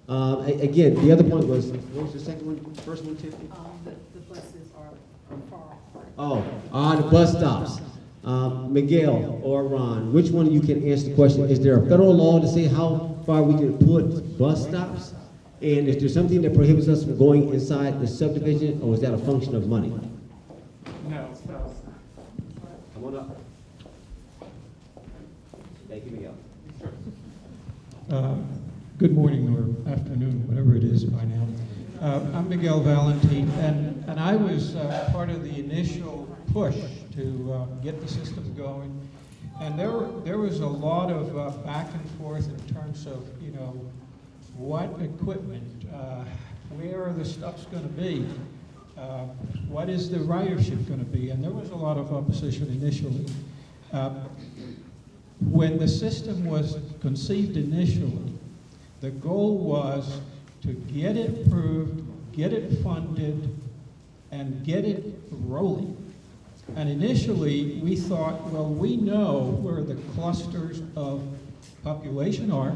Uh, again, the other point was, what was the second one, first one, Tiffany? Um, the, the buses are, are far apart. Oh, on the bus stops. Um, Miguel or Ron, which one of you can answer the question? Is there a federal law to say how far we can put bus stops? And is there something that prohibits us from going inside the subdivision, or is that a function of money? No, no. Come on up. Thank you, Miguel. Uh, Good morning or afternoon, whatever it is by now. Uh, I'm Miguel Valentin, and, and I was uh, part of the initial push to uh, get the system going. And there, were- there was a lot of uh, back and forth in terms of, you know, what equipment, uh, where are the stuffs going to be? Uh, What is the ridership going to be? And there was a lot of opposition initially. Uh, When the system was conceived initially, the goal was to get it approved, get it funded, and get it rolling. And initially, we thought, well, we know where the clusters of population are.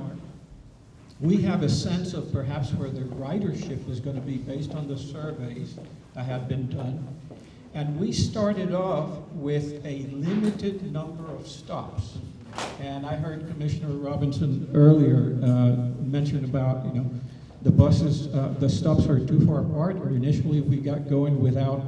We have a sense of perhaps where the ridership is going to be based on the surveys that have been done. And we started off with a limited number of stops. And I heard Commissioner Robinson earlier uh, mention about, you know, the buses, uh, the stops are too far apart, or initially we got going without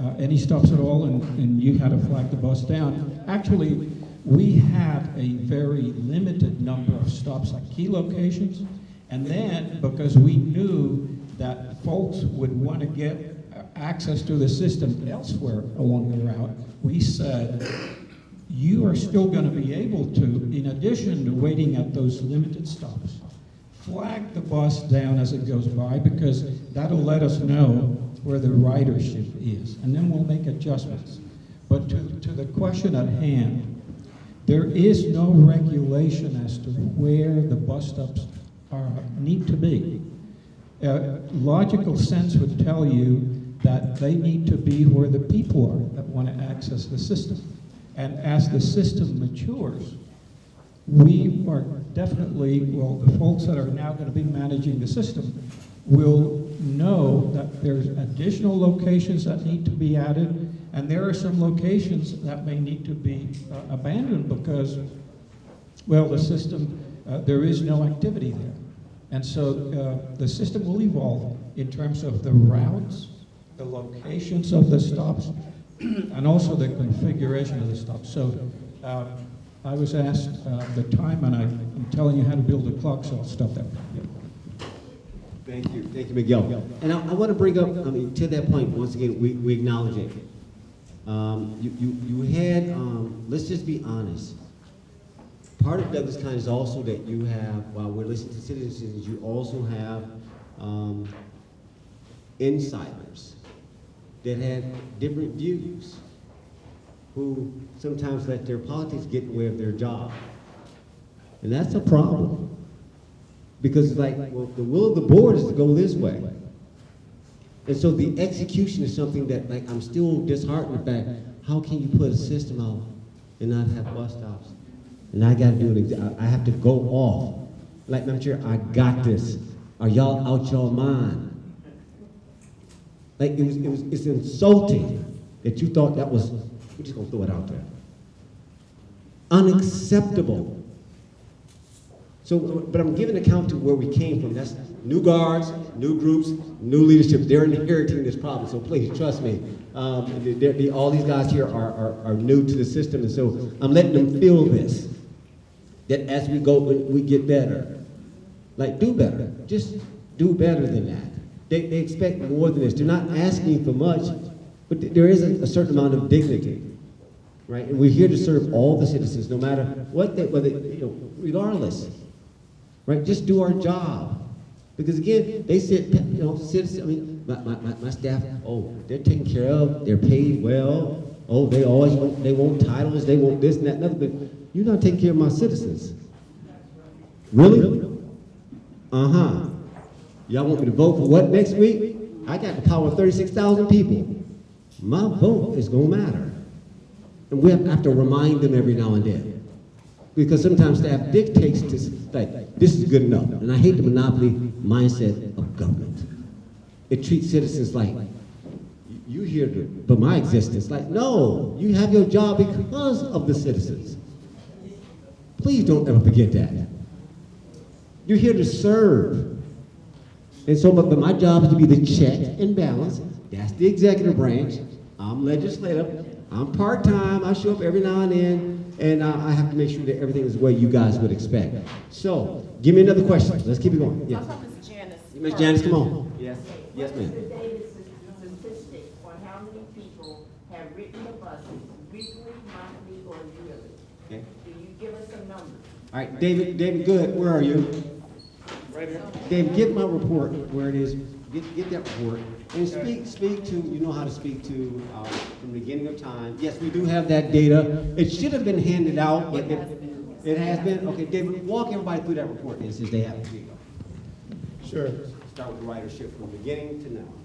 uh, any stops at all, and, and you had to flag the bus down. Actually, we had a very limited number of stops at key locations, and then, because we knew that folks would want to get uh, access to the system elsewhere along the route, we said, you are still going to be able to, in addition to waiting at those limited stops, flag the bus down as it goes by because that'll let us know where the ridership is, and then we'll make adjustments. But to, to the question at hand, there is no regulation as to where the bus stops are, need to be. Uh, logical sense would tell you that they need to be where the people are that want to access the system. And as the system matures, we are definitely, well, the folks that are now going to be managing the system will know that there's additional locations that need to be added, and there are some locations that may need to be uh, abandoned because, well, the system, uh, there is no activity there. And so uh, the system will evolve in terms of the routes, the locations of the stops, and also the configuration of the stops. So uh, I was asked uh, the time, and I'm telling you how to build a clock, so I'll stop there. Thank you, thank you, Miguel. And I, I want to bring up, I mean, to that point, once again, we, we acknowledge it. Um, you, you, you had, um, let's just be honest. Part of Douglas County is also that you have, while we're listening to citizens, you also have, um, insiders that have different views, who sometimes let their politics get in the way of their job. And that's a problem. Because it's like, well, the will of the board is to go this way. And so the execution is something that, like, I'm still disheartened about. How can you put a system out and not have bus stops? And I gotta do it, I have to go off. Like, I'm sure, I got this. Are y'all out your mind? Like, it was, it was, it's insulting that you thought that was, we're just gonna throw it out there. Unacceptable. So, but I'm giving account to where we came from. That's new guards, new groups, new leadership. They're inheriting this problem. So please trust me. Um, they're- they- all these guys here are, are, are new to the system, and so I'm letting them feel this. That as we go, we get better. Like do better. Just do better than that. They, they expect more than this. They're not asking for much, but th- there is a, a certain amount of dignity right? And we're here to serve all the citizens, no matter what they, whether, you know, regardless, right? Just do our job. Because again, they said, you know, citizens, I mean, my, my, my, staff, oh, they're taken care of, they're paid well, oh, they always want, they want titles, they want this and that and but you're not taking care of my citizens. Really? Uh-huh. Y'all want me to vote for what next week? I got the power of thirty-six thousand people. My vote is gonna matter. And we have to remind them every now and then. Because sometimes staff dictates this, like, this is good enough. And I hate the monopoly mindset of government. It treats citizens like, you here to, but my existence. Like, no, you have your job because of the citizens. Please don't ever forget that. You're here to serve. And so, but, but my job is to be the check and balance. That's the executive branch. I'm legislative. I'm part-time. I show up every now and then, and uh, I have to make sure that everything is the way you guys would expect. So, give me another question. Let's keep it going. Yeah. I'll talk to Ms. Janice. Miss. Janice, come on. Yes, yes, ma'am. Davis, statistic on how many people have written the buses weekly, monthly, or yearly? Okay. Do you give us a number? All right, David, David, good, where are you? Right here. David, get my report where it is, get, get that report, and speak, speak to, you know how to speak to, uh, from the beginning of time. Yes, we do have that data, it should have been handed out, but it, it has been, okay, David, walk everybody through that report, then, since they have it. Here you go. Sure. Start with the ridership from beginning to now.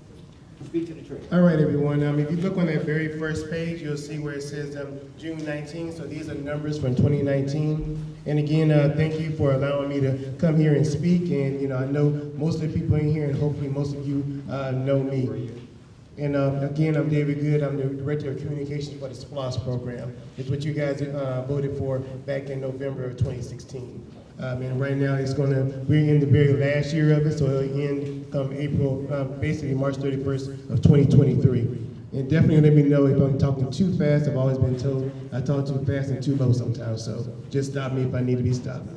Speak to the. All right, everyone. Um, if you look on that very first page, you'll see where it says um, June 19. So these are numbers from 2019. And again, uh, thank you for allowing me to come here and speak. And you know, I know most of the people in here, and hopefully most of you uh, know me. And um, again, I'm David Good. I'm the Director of Communications for the SPLOST program. It's what you guys uh, voted for back in November of 2016. Um, and right now, it's going to, we're in the very last year of it, so it'll end come April, uh, basically March 31st of 2023. And definitely let me know if I'm talking too fast. I've always been told I talk too fast and too low sometimes, so just stop me if I need to be stopped.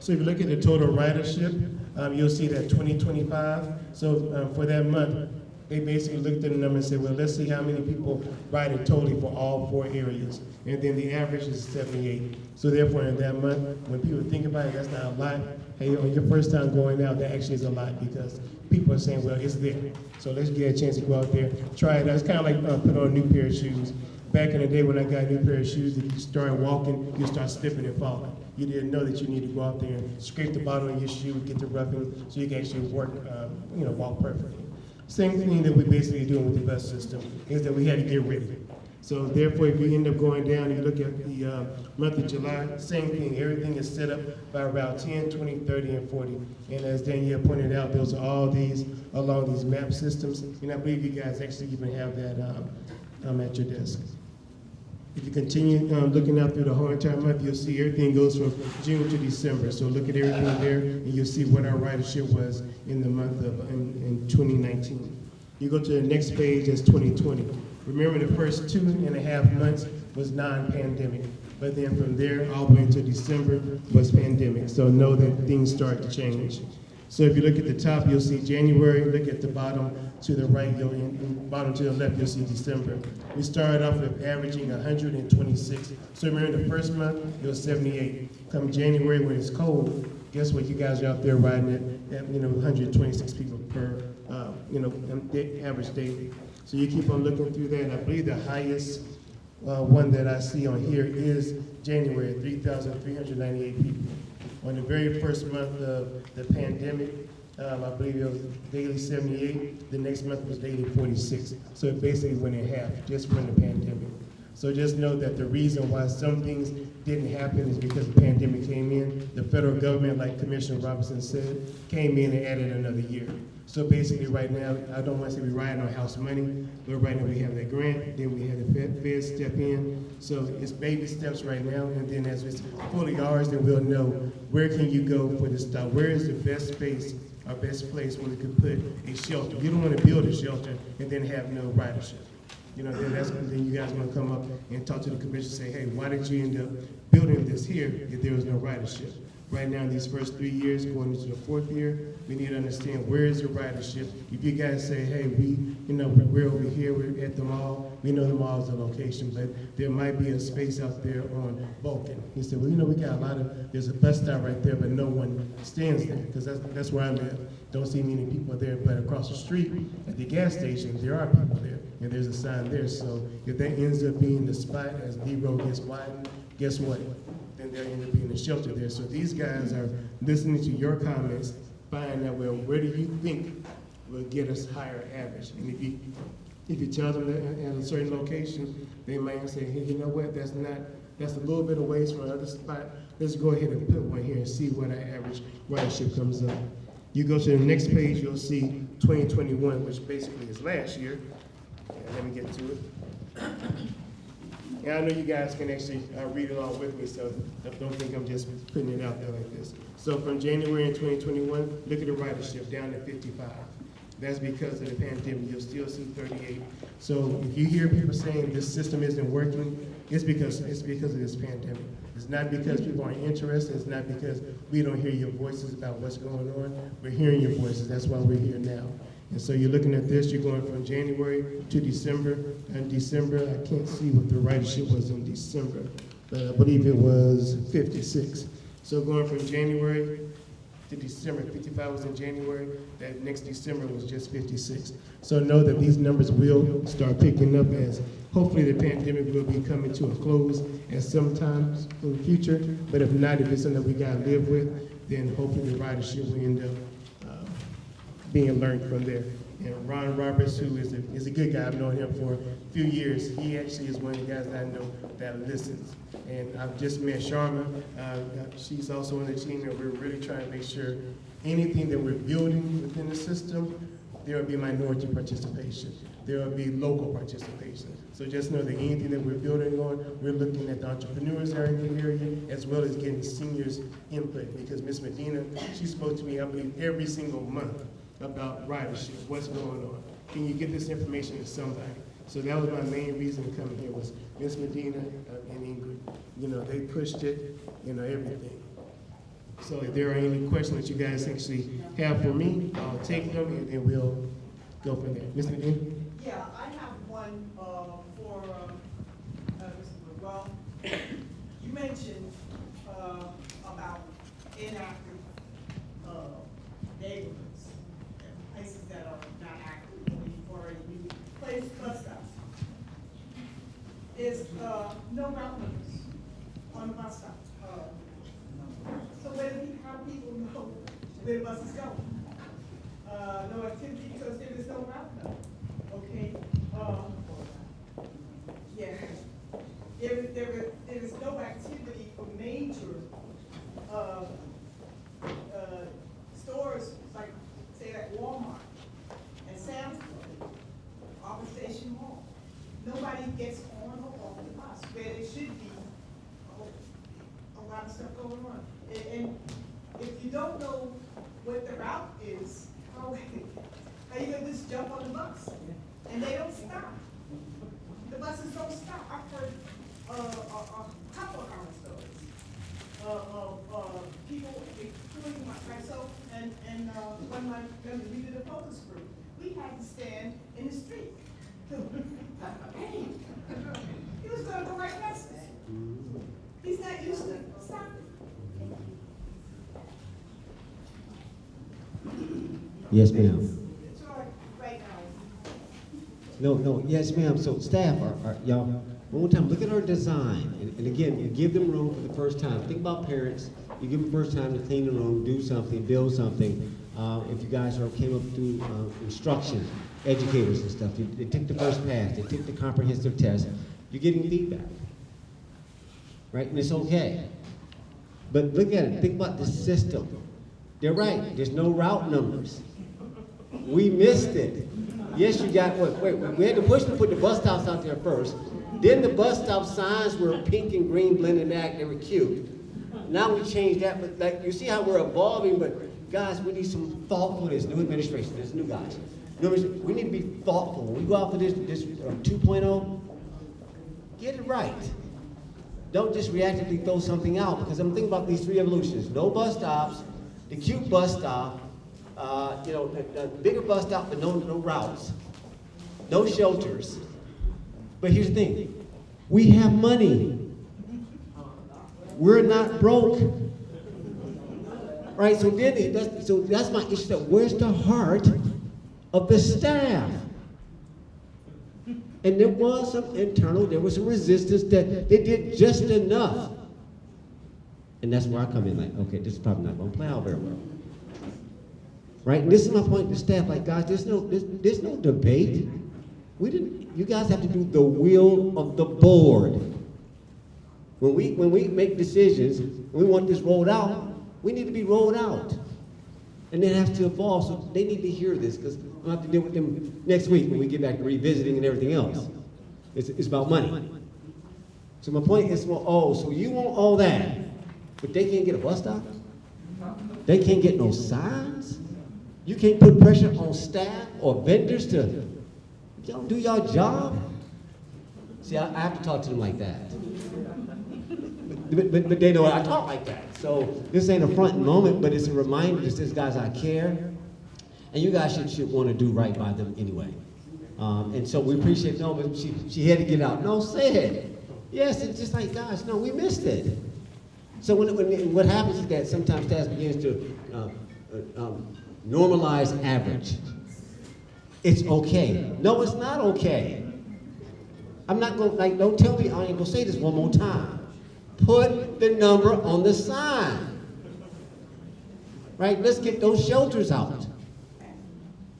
So if you look at the total ridership, um, you'll see that 2025. So um, for that month, they basically looked at the number and said, well, let's see how many people ride it totally for all four areas. And then the average is 78. So therefore, in that month, when people think about it, that's not a lot. Hey, on your first time going out, that actually is a lot because people are saying, well, it's there. So let's get a chance to go out there, try it out. It's kind of like uh, put on a new pair of shoes. Back in the day when I got a new pair of shoes, if you start walking, you start slipping and falling. You didn't know that you need to go out there and scrape the bottom of your shoe, get the roughing, so you can actually work, um, you know, walk perfectly. Same thing that we're basically doing with the bus system is that we had to get ready. So therefore, if you end up going down, and you look at the uh, month of July, same thing. Everything is set up by Route 10, 20, 30, and 40. And as Danielle pointed out, those are all these along these map systems. And I believe you guys actually even have that um, um, at your desk. If you continue um, looking out through the whole entire month, you'll see everything goes from June to December. So look at everything there, and you'll see what our ridership was in the month of in, in 2019. You go to the next page, that's 2020. Remember, the first two and a half months was non-pandemic, but then from there all the way until December was pandemic. So know that things start to change. So if you look at the top, you'll see January. Look at the bottom to the right, you'll, in bottom to the left, you'll see December. We started off with averaging 126. So remember the first month, it was 78. Come January when it's cold, guess what? You guys are out there riding at, at you know 126 people per uh, you know um, average daily. So you keep on looking through that. And I believe the highest uh, one that I see on here is January, 3,398 people. On the very first month of the pandemic, um, I believe it was daily 78. The next month was daily 46. So it basically went in half just from the pandemic. So just know that the reason why some things didn't happen is because the pandemic came in. The federal government, like Commissioner Robinson said, came in and added another year. So basically, right now, I don't want to say we're riding on house money, but right now we have that grant, then we have the Fed, Fed step in. So it's baby steps right now, and then as it's fully ours, then we'll know where can you go for this stuff? Where is the best space, our best place where we could put a shelter? You don't want to build a shelter and then have no ridership. You know, then that's, then you guys want to come up and talk to the commission, and say, hey, why did you end up building this here if there was no ridership? Right now, these first three years, going into the fourth year, we need to understand where is the ridership. If you guys say, hey, we, you know, we're over here, we're at the mall, we know the mall is the location, but there might be a space out there on Vulcan. He said, well, you know, we got a lot of, there's a bus stop right there, but no one stands there, because that's, that's where I live. Don't see many people there, but across the street at the gas station, there are people there, and there's a sign there. So if that ends up being the spot as the road gets widened, guess what? Then there end up being a shelter there. So these guys are listening to your comments, find out, well, where do you think will get us higher average? And if you, if you tell them that at a certain location, they might say, hey, you know what, that's not, that's a little bit away from another spot. Let's go ahead and put one here and see what our average ridership comes up. You go to the next page, you'll see 2021, which basically is last year. Let me get to it. And I know you guys can actually uh, read it all with me, so don't think I'm just putting it out there like this. So from January in 2021, look at the ridership, down to 55. That's because of the pandemic, you'll still see 38. So if you hear people saying this system isn't working, it's because, it's because of this pandemic. It's not because people aren't interested, it's not because we don't hear your voices about what's going on. We're hearing your voices, that's why we're here now. And so you're looking at this, you're going from January to December. And December, I can't see what the ridership was in December, but I believe it was 56. So going from January to December, 55 was in January, that next December was just 56. So know that these numbers will start picking up as hopefully the pandemic will be coming to a close at some time in the future. But if not, if it's something that we gotta live with, then hopefully the ridership will end up being learned from there. And Ron Roberts, who is a, is a good guy, I've known him for a few years, he actually is one of the guys that I know that listens. And I've just met Sharma, uh, she's also on the team, and we're really trying to make sure anything that we're building within the system, there will be minority participation. There will be local participation. So just know that anything that we're building on, we're looking at the entrepreneurs that are in the area, as well as getting seniors input. Because Ms. Medina, she spoke to me, I believe, every single month about ridership, what's going on. Can you get this information to somebody? So that was my main reason to come here was Ms. Medina uh, and Ingrid. You know, they pushed it, you know, everything. So if there are any questions that you guys actually have for me, I'll take them and then we'll go from there. Ms. Medina? Yeah, I have one, uh, for, uh, uh, Mr. Well, you mentioned, uh, about inactive, neighborhoods, and places that are not active, or you place bus stops. Is, uh, no route on the bus stop. So where do, pe- how people know where the going? Uh, no activity because there is no route. Okay, um, yeah, there, there, there is no activity for major, uh, uh, stores, like, say, like Walmart and Sam's Club, Arbor Station Mall. Nobody gets on or where there should be a, a lot of stuff going on. And, and if you don't know what the route is, how, how you gonna just jump on the bus? And they don't stop. The buses don't stop. I've heard, uh, a, a couple of our stories. Uh, of, uh, people, including myself and, and, uh, one of my members, we did a focus group. We had to stand in the street. He was gonna go right past us. He's not used to stopping. Yes, ma'am. Right. No, no, yes, ma'am. So staff, are, are, y'all, one more time, look at our design. And, and again, you give them room for the first time. Think about parents. You give them first time to clean the room, do something, build something. Uh, if you guys are, came up through, uh, instruction, educators and stuff, you, they took the first pass, they took the comprehensive test, you're getting feedback. Right? And it's okay. But look at it, think about the system. They're right, there's no route numbers. We missed it. Yes, you got, wait, wait, we had to push to put the bus stops out there first. Then the bus stop signs were pink and green blended back, they were cute. Now we changed that, but like, you see how we're evolving, but guys, we need some thoughtfulness, new administration, there's new guys. We need to be thoughtful. When we go out for this, this uh, 2.0, get it right. Don't just reactively throw something out, because I'm thinking about these three evolutions. No bus stops, the cute bus stop, uh, you know, the, the bigger bus stop, but no, no routes, no shelters. But here's the thing, we have money. We're not broke. Right, so then, that's, so that's my issue, where's the heart of the staff? And there was some internal, there was some resistance that they did just enough. And that's where I come in, like, okay, this is probably not gonna play out very well. Right, and this is my point to staff, like, guys, there's no, there's, there's no debate. We didn't, you guys have to do the will of the board. When we, when we make decisions, we want this rolled out, we need to be rolled out. And that has to evolve, so they need to hear this, because Gonna have to deal with them next week when we get back to revisiting and everything else. It's, it's about money. So my point is, well, oh, so you want all that, but they can't get a bus stop? They can't get no signs? You can't put pressure on staff or vendors to, y'all do y'all job? See, I, I have to talk to them like that. But, but, but they know I talk like that. So this ain't a front moment, but it's a reminder that says, guys, I care. And you guys should, should want to do right by them anyway. Um, and so we appreciate, no, but she, she had to get out. No, say it. Yes, it's just like, guys, no, we missed it. So when, when, what happens is that sometimes staff begins to uh, uh, um, normalize average. It's okay. No, it's not okay. I'm not going, like, don't tell me, I ain't gonna say this one more time. Put the number on the sign. Right, let's get those shelters out.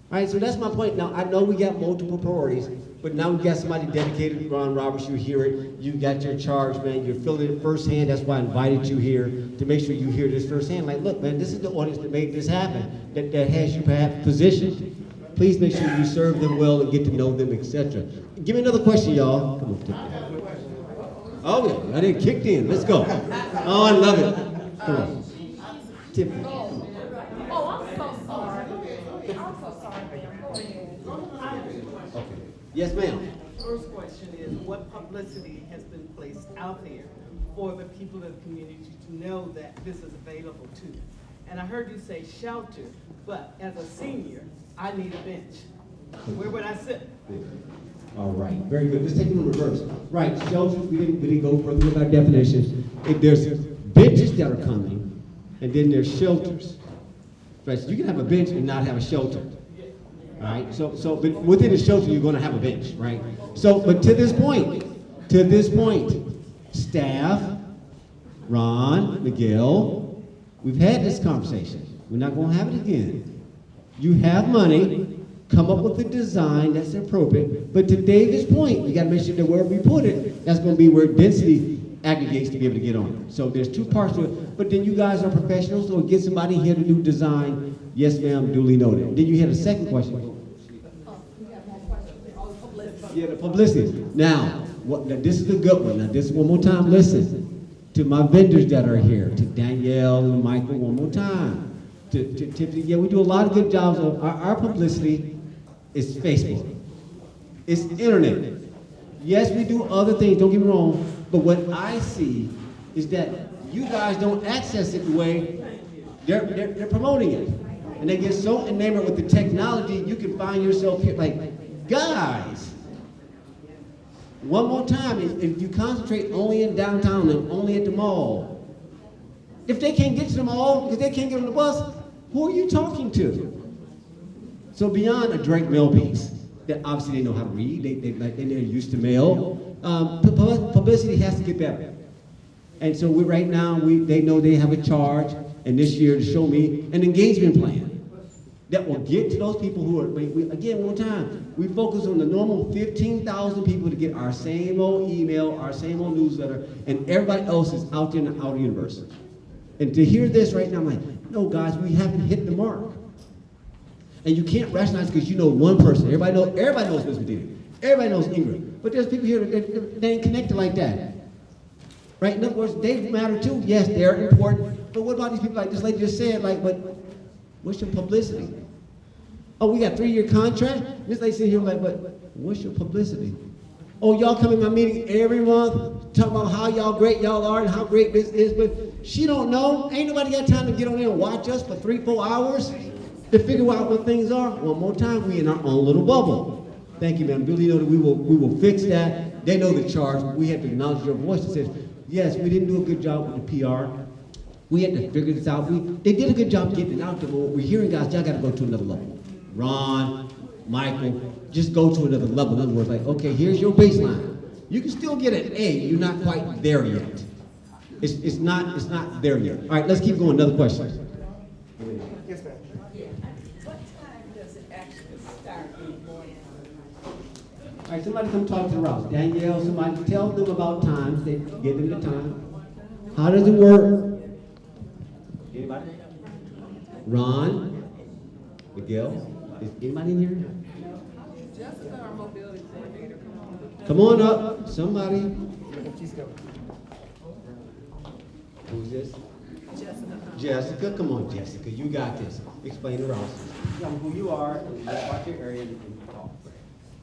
Right, so that's my point. Now, I know we got multiple priorities, but now we got somebody dedicated, Ron Roberts, you hear it, you got your charge, man, you're feeling it firsthand, that's why I invited you here, to make sure you hear this firsthand. Like, look, man, this is the audience that made this happen, that, that has you perhaps positioned. Please make sure you serve them well and get to know them, etc. Give me another question, y'all. Come on. Oh, yeah, I didn't kicked in, let's go. Oh, I love it. Come on. Tiffany. Oh, I'm so sorry. I'm so sorry, ma'am. Go ahead. Okay. Yes, ma'am. First question is, what publicity has been placed out there for the people of the community to know that this is available to them? And I heard you say shelter, but as a senior, I need a bench. Where would I sit? All right, very good. Let's take it in reverse. Right, shelters, we didn't, we didn't go further with our definitions. If there's benches that are coming, and then there's shelters. Right, so you can have a bench and not have a shelter. Right, so, so, but within the shelter, you're gonna have a bench, right? So, but to this point, to this point, staff, Ron, Miguel, we've had this conversation. We're not gonna have it again. You have money, come up with a design that's appropriate, but to David's point, we gotta make sure that where we put it, that's gonna be where density aggregates to be able to get on. So there's two parts to it, but then you guys are professionals, so get somebody here to do design, yes ma'am, duly noted. Then you had a second question. Yeah, the publicity. Now, what, now this is a good one. Now, this one more time, listen to my vendors that are here, to Danielle and Michael one more time. To, to Tiffany, yeah, we do a lot of good jobs of, our, our publicity is Facebook. It's internet. Yes, we do other things, don't get me wrong, but what I see is that you guys don't access it the way they're, they're, they're promoting it. And they get so enamored with the technology, you can find yourself here, like, guys, one more time, if, if you concentrate only in downtown and only at the mall, if they can't get to the mall because they can't get on the bus, who are you talking to? So beyond a Drake mail piece, that obviously they know how to read, they, they, like, they're used to mail, um, pu- pu- publicity has to get better. And so we, right now, we, they know they have a charge, and this year to show me an engagement plan that will get to those people who are, we, again, one time, we focus on the normal 15,000 people to get our same old email, our same old newsletter, and everybody else is out there in the outer universe. And to hear this right now, I'm like, no, guys, we haven't hit the mark. And you can't rationalize because you know one person. Everybody knows, everybody knows Miss Medina. Everybody knows Ingrid. But there's people here that, that, that ain't connected like that. Right? In other words, they matter too. Yes, they're important. But what about these people like this lady just said, like, but what's your publicity? Oh, we got three-year contract? This lady sitting here like, but what's your publicity? Oh, y'all come in my meeting every month, talking about how y'all great y'all are and how great this is, but she don't know. Ain't nobody got time to get on there and watch us for three, four hours to figure out what things are. One more time, we in our own little bubble. Thank you, ma'am. Duly noted, we will, we will fix that. They know the charge. We have to acknowledge your voice that says, yes, we didn't do a good job with the PR. We had to figure this out. We, they did a good job getting it out there, but what we're hearing, guys, y'all gotta go to another level. Ron, Michael, just go to another level. In other words, like, okay, here's your baseline. You can still get an A, you're not quite there yet. It's, it's not, it's not there yet. All right, let's keep going, another question. Yes, ma'am. What time does it actually start in the morning? All right, somebody come talk to the Rouse. Danielle, somebody tell them about times, they give them the time. How does it work? Anybody? Ron? Miguel? Is anybody in here? Jessica, our mobility coordinator, come on. Come on up, somebody. Who's this? Jessica. Jessica, come on, Jessica, you got this. Explain the routes. Tell me who you are, and about your area, and and talk.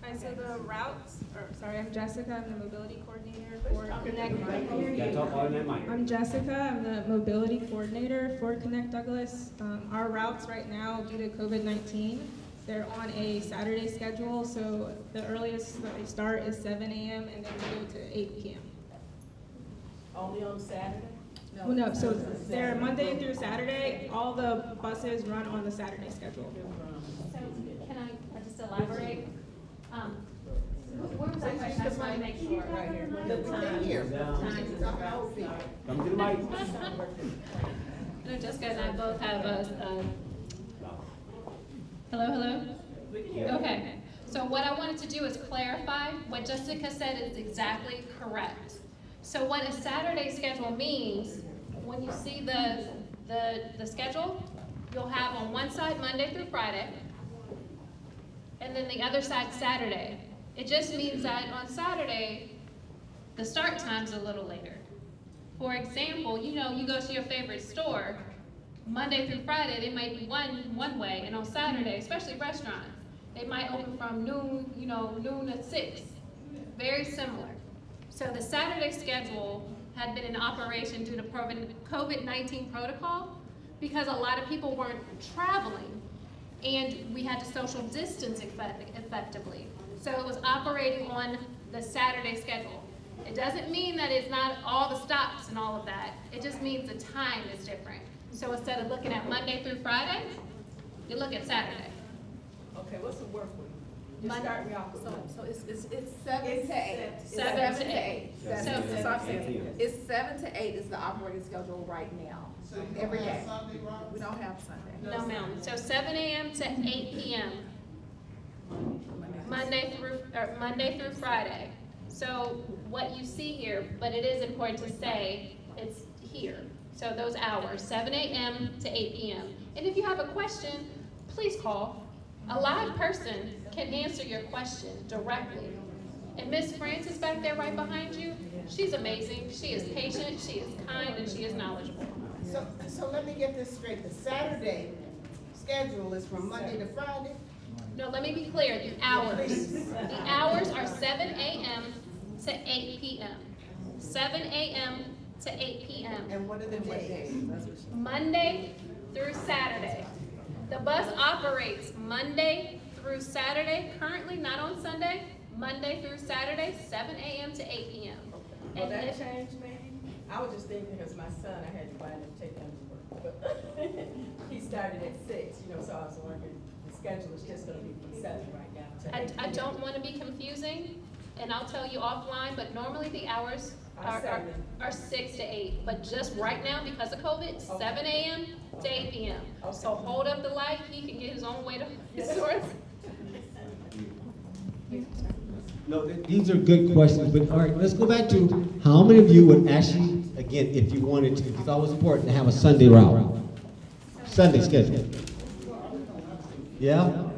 Hi, so the routes, or, sorry, I'm Jessica, I'm the mobility coordinator for Connect. Gotta talk louder than that. I'm Jessica, I'm the mobility coordinator for Connect Douglas. Um, our routes right now, due to COVID-19, they're on a Saturday schedule, so the earliest that they start is seven AM and then they go to eight PM. Only on Saturday? Well, no, so they're Monday through Saturday, all the buses run on the Saturday schedule. So can I just elaborate? Um, I Jessica and I both have a, a- hello, hello? Okay, so what I wanted to do is clarify, what Jessica said is exactly correct. So what a Saturday schedule means, when you see the, the, the schedule, you'll have on one side Monday through Friday, and then the other side Saturday. It just means that on Saturday, the start time's a little later. For example, you know, you go to your favorite store, Monday through Friday, they might be one, one way, and on Saturday, especially restaurants, they might open from noon, you know, noon to six. Very similar. So the Saturday schedule had been in operation due to COVID-19 protocol because a lot of people weren't traveling and we had to social distance effect- effectively. So it was operating on the Saturday schedule. It doesn't mean that it's not all the stops and all of that. It just means the time is different. So instead of looking at Monday through Friday, you look at Saturday. Okay, what's the work week? Just Monday- start me off with So, Monday. so it's, it's, it's seven It's to eight. It's seven to eight. That's, So- that's what I'm saying. It's seven to eight is the operating schedule right now, So every day. We don't have Sunday. No, ma'am. So seven AM to eight PM, Monday through, Monday through Friday. So what you see here, but it is important to say, it's here. So those hours, seven AM to eight PM. And if you have a question, please call. A live person can answer your question directly. And Miss Francis back there right behind you, she's amazing. She is patient, she is kind, and she is knowledgeable. So, so let me get this straight. The Saturday schedule is from Monday to Friday? No, let me be clear, the hours. The hours are seven AM to eight PM. Seven AM to eight PM. And what are the days? Monday through Saturday. The bus operates Monday through Saturday, currently not on Sunday, Monday through Saturday, seven AM to eight PM. Will And that if- change maybe? I was just thinking because my son, I had to buy him to take him to work. But he started at six, you know, so I was wondering, the schedule is just gonna be from seven right now to I, eight. I don't want to be confusing, and I'll tell you offline, but normally the hours Are are, are, six to eight. But just right now, because of COVID, seven AM to eight PM. So hold up the light, he can get his own way to his source. No, th- these are good questions, but all right, let's go back to how many of you would actually, again, if you wanted to, because it was important to have a Sunday route? Sunday schedule. Yeah? All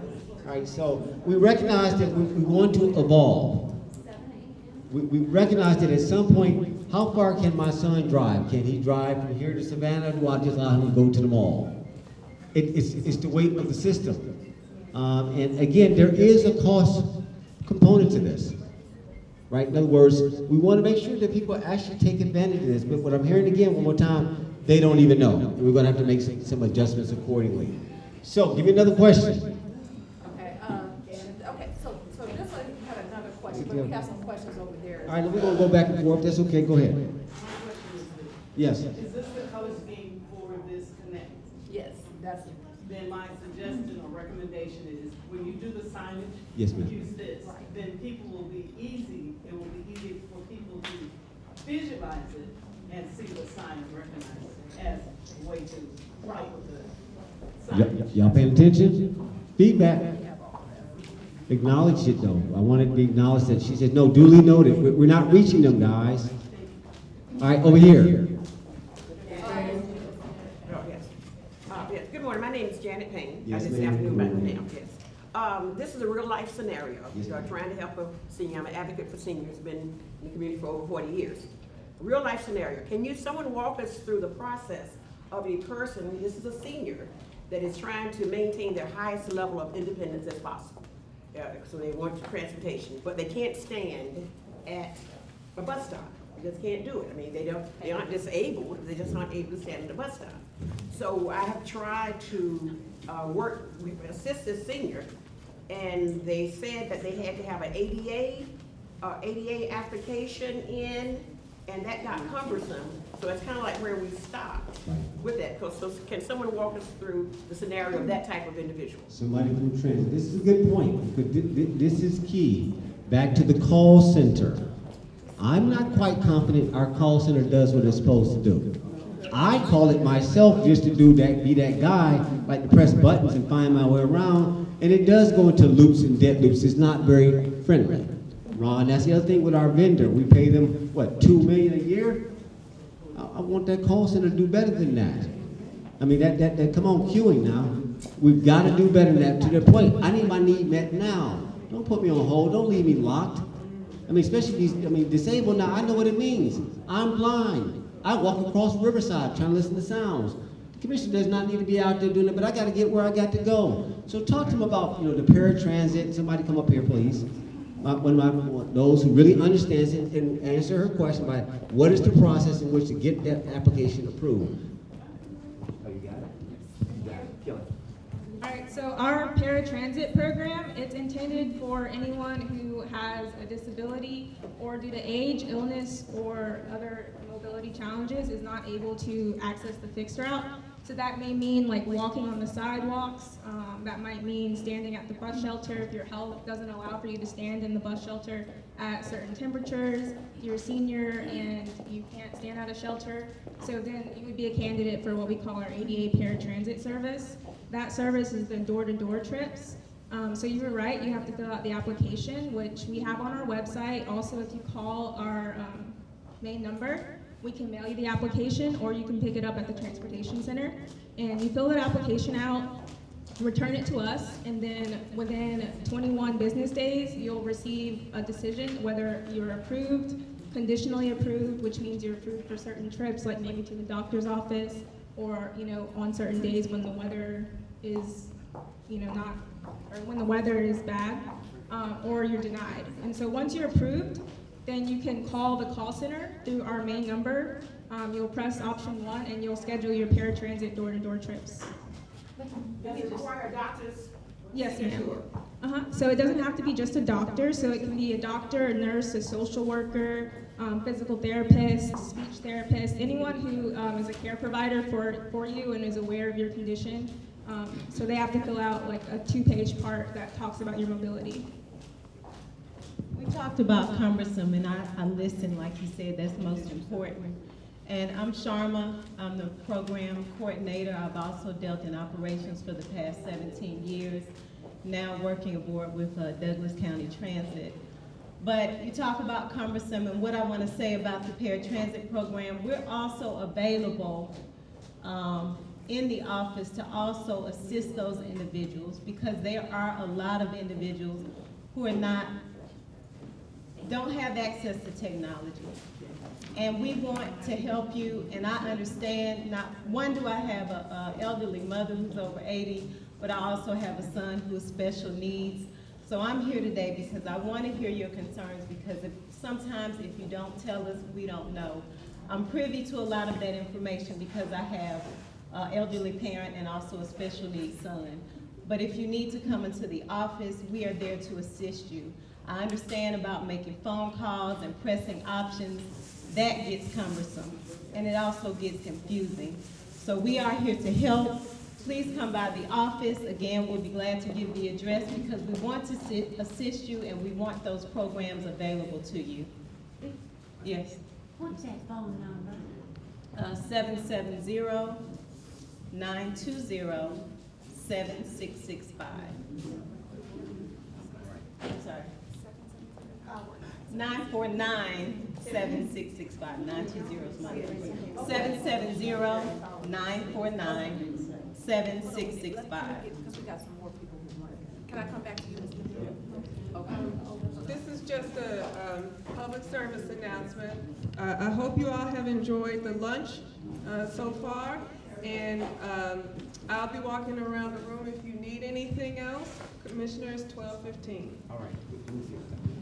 right, so we recognize that we, we want to evolve. We, we recognize that at some point, how far can my son drive? Can he drive from here to Savannah, do I just allow him to go to the mall? It, it's, it's the weight of the system. Um, and again, there is a cost component to this, right? In other words, we want to make sure that people actually take advantage of this, but what I'm hearing again, one more time, they don't even know. We're going to have to make some adjustments accordingly. So, give me another question. Okay, um, and, okay, so, so this one had another question, but we have some questions over there. All right, we're going to go back and forth. That's okay. Go ahead. Yes. Is this the color scheme for this connect? Yes, that's, Then my suggestion or recommendation is, when you do the signage. Yes, ma'am. Use this, then people will be easy, it will be easy for people to visualize it and see the sign and recognize it as a way to help with the Y- signage. y- Y'all paying attention? Feedback. Acknowledge it though. I want it to be acknowledged that she said, no, duly noted. We're, not reaching them, guys. All right, over here. Yes. Good morning, my name is Janet Payne. Yes, This Good by morning. now, yes. Um, this is a real life scenario. Yes, You know, ma'am. trying to help a senior, I'm an advocate for seniors, been in the community for over forty years. Real life scenario. Can you, someone walk us through the process of a person, this is a senior, that is trying to maintain their highest level of independence as possible? Yeah, so they want transportation, but they can't stand at a bus stop. They just can't do it. I mean, they don't, they aren't disabled, they just aren't able to stand at a bus stop. So I have tried to, uh, work, with- assist this senior, and they said that they had to have an ADA, uh, ADA application in, and that got cumbersome. So it's kinda like where we stop with that. So can someone walk us through the scenario of that type of individual? Somebody from transit. This is a good point, because thi- thi- this is key. Back to the call center. I'm not quite confident our call center does what it's supposed to do. I call it myself just to do that, be that guy, like to press buttons and find my way around, and it does go into loops and dead loops. It's not very friendly. Ron, that's the other thing with our vendor. We pay them, what, two million a year? I, want that call center to do better than that. I mean, that, that, that, come on, queuing now. We've got to do better than that to the point. I need my need met now. Don't put me on hold. Don't leave me locked. I mean, especially these, I mean, disabled now, I know what it means. I'm blind. I walk across Riverside trying to listen to sounds. The commissioner does not need to be out there doing it, but I got to get where I got to go. So talk to them about, you know, the paratransit. Somebody come up here, please. My, one of my, those who really understands it and answer her question by what is the process in which to get that application approved? Oh, you got it? You got it. Kill it. All right, so our paratransit program, it's intended for anyone who has a disability or due to age, illness, or other mobility challenges is not able to access the fixed route. So that may mean like walking on the sidewalks, um, that might mean standing at the bus shelter if your health doesn't allow for you to stand in the bus shelter at certain temperatures, you're a senior and you can't stand at a shelter. So then you would be a candidate for what we call our ADA paratransit service. That service is the door-to-door trips. Um, so you were right, you have to fill out the application, which we have on our website. Also, if you call our um, main number, we can mail you the application, or you can pick it up at the transportation center. And you fill that application out, return it to us, and then within 21 business days, you'll receive a decision whether you're approved, conditionally approved, which means you're approved for certain trips, like maybe to the doctor's office, or, you know, on certain days when the weather is, you know, not, or when the weather is bad, um, or you're denied. And so once you're approved, then you can call the call center through our main number. Um, you'll press option one, and you'll schedule your paratransit door-to-door trips. Does it require doctors? Yes, ma'am. Uh-huh. So it doesn't have to be just a doctor. So it can be a doctor, a nurse, a social worker, um, physical therapist, speech therapist, anyone who um, is a care provider for, for you and is aware of your condition. Um, so they have to fill out like a two-page part that talks about your mobility. We talked about cumbersome, and I, I listened, like you said, that's most important. And I'm Sharma, I'm the program coordinator. I've also dealt in operations for the past 17 years, now working aboard with uh, Douglas County Transit. But you talk about cumbersome, and what I want to say about the paratransit program, we're also available um, in the office to also assist those individuals because there are a lot of individuals who are not don't have access to technology. And we want to help you, and I understand, not, one, do I have a, a elderly mother who's over 80, but I also have a son who has special needs. So I'm here today because I want to hear your concerns because if, sometimes if you don't tell us, we don't know. I'm privy to a lot of that information because I have an elderly parent and also a special needs son. But if you need to come into the office, we are there to assist you. I understand about making phone calls and pressing options. That gets cumbersome, and it also gets confusing. So we are here to help. Please come by the office. Again, we'll be glad to give the address because we want to sit, assist you and we want those programs available to you. Yes. What's that phone number? Uh, seven seven zero nine two zero seven six six five. I'm sorry. Nine four nine seven six six five, nine two zero is my number. Seven seven zero nine four nine seven six six five. Because we got some more people who want it. Can I come back to you, Ms. McGill? Okay. This is just a um, public service announcement. Uh, I hope you all have enjoyed the lunch uh, so far, and um, I'll be walking around the room if you need anything else. Commissioners, twelve fifteen. All right.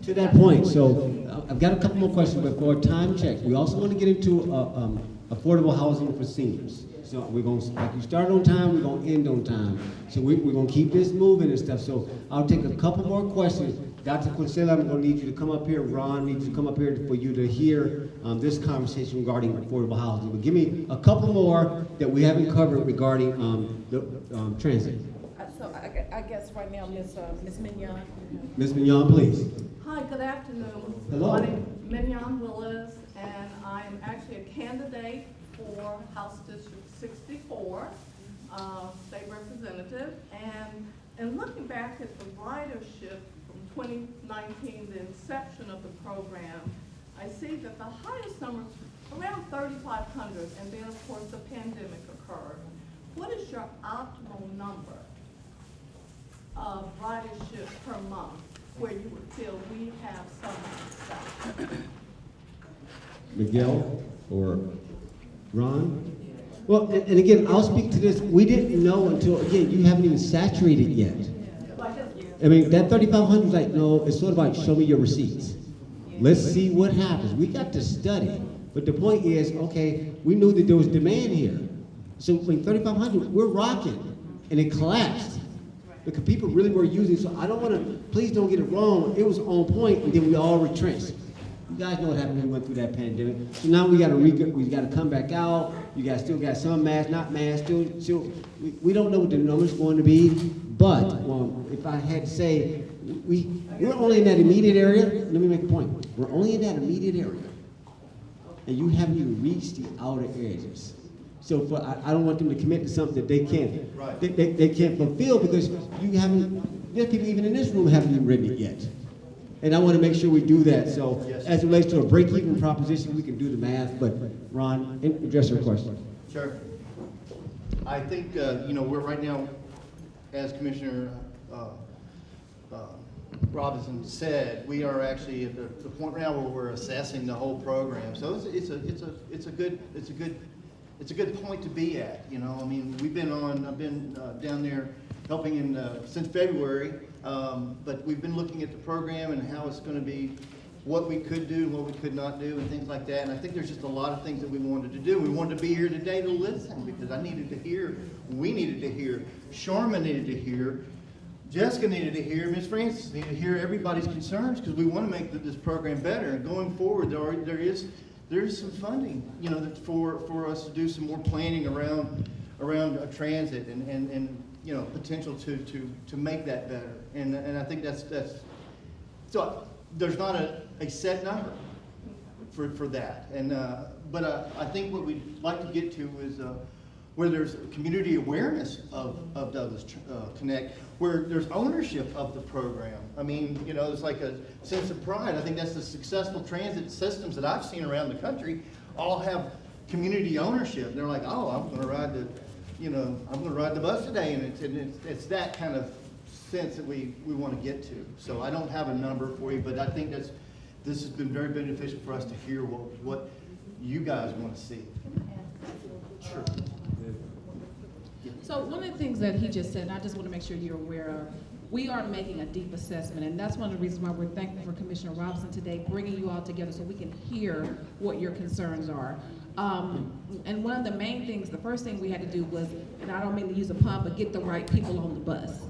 To that point, so uh, I've got a couple more questions before time check. We also want to get into uh, um, affordable housing for seniors. So we're going, to like you start on time, we're going to end on time. So we, we're going to keep this moving and stuff. So I'll take a couple more questions. Dr. Consuela, I'm going to need you to come up here. Ron needs to come up here for you to hear um, this conversation regarding affordable housing. But give me a couple more that we haven't covered regarding um, the um, transit. Uh, So I, I guess right now, Ms. uh, Ms. Mignon. Ms. Mignon, please. Hi, good afternoon. Hello. My name is Mignon Willis, and I'm actually a candidate for House District 64, uh, state representative. And, and looking back at the ridership from 2019, the inception of the program, I see that the highest number is around 3,500, and then, of course, the pandemic occurred. What is your optimal number of ridership per month where you would feel we have some? Miguel or Ron? Well, and, and again, I'll speak to this. We didn't know until, again, you haven't even saturated yet. I mean, that thirty-five hundred is like, no, it's sort of like, show me your receipts. Let's see what happens. We got to study. But the point is, okay, we knew that there was demand here. So when thirty-five hundred, we're rocking, and it collapsed. Because people really were using, so I don't wanna, please don't get it wrong, it was on point, and then we all retrenched. You guys know what happened when we went through that pandemic. So now we gotta re, we gotta come back out, you guys still got some masks, not masks, still, still, we, we don't know what the number's going to be, but, um, if I had to say, we, we're only in that immediate area, let me make a point, we're only in that immediate area. And you haven't even reached the outer edges. So for, I, I don't want them to commit to something that they can't, Right. they, they, they can't fulfill because you haven't, there's people even in this room haven't even written it yet. And I want to make sure we do that, so Yes. as it relates to a break-even proposition, we can do the math, but Ron, address your question. Sure. I think, uh, you know, we're right now, as Commissioner uh, uh, Robinson said, we are actually at the the point right now where we're assessing the whole program. So it's it's a, it's a, it's a good, it's a good, it's a good point to be at, you know? I mean, we've been on, I've been uh, down there helping in, uh, since February, um, but we've been looking at the program and how it's going to be, what we could do and what we could not do and things like that. And I think there's just a lot of things that we wanted to do. We wanted to be here today to listen because I needed to hear, we needed to hear, Sharma needed to hear, Jessica needed to hear, Ms. Francis needed to hear everybody's concerns because we want to make this program better. And going forward, there are, there is, there is some funding, you know, for, for us to do some more planning around, around uh, transit and, and, and, you know, potential to, to, to make that better. And, and I think that's, that's, so there's not a, a set number for, for that. And, uh, but uh, I think what we'd like to get to is uh, where there's community awareness of, of Douglas uh, Connect, where there's ownership of the program. I mean, you know, it's like a sense of pride. I think that's the successful transit systems that I've seen around the country all have community ownership. They're like, oh, I'm gonna ride the, you know, I'm gonna ride the bus today, and it's, and it's, it's that kind of sense that we, we want to get to. So I don't have a number for you, but I think that's, this has been very beneficial for us to hear what, what you guys want to see. Sure. So one of the things that he just said, and I just want to make sure you're aware of, we are making a deep assessment, and that's one of the reasons why we're thankful for Commissioner Robinson today, bringing you all together so we can hear what your concerns are. Um, and one of the main things, the first thing we had to do was, and I don't mean to use a pun, but get the right people on the bus.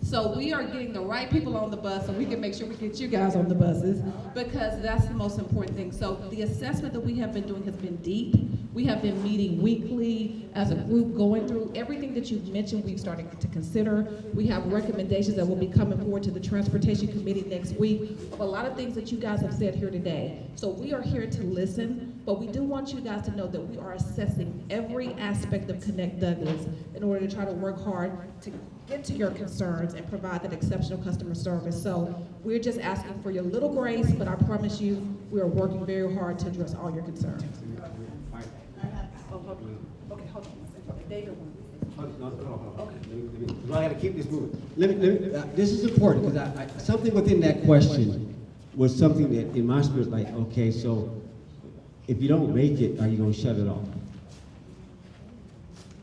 So we are getting the right people on the bus so we can make sure we get you guys on the buses because that's the most important thing. So the assessment that we have been doing has been deep. We have been meeting weekly as a group, going through everything that you've mentioned, we've started to consider. We have recommendations that will be coming forward to the Transportation Committee next week of a lot of things that you guys have said here today. So we are here to listen, but we do want you guys to know that we are assessing every aspect of Connect Douglas in order to try to work hard to get to your concerns and provide that exceptional customer service. So we're just asking for your little grace, but I promise you, we are working very hard to address all your concerns hold on. Okay, hold on. one second. To oh, No, no, no, no. Let me- let me- I gotta keep this moving. Let me, let me, uh, this is important, because I, I, something within that question was something that in my spirit, was like, okay, so if you don't make it, are you gonna shut it off?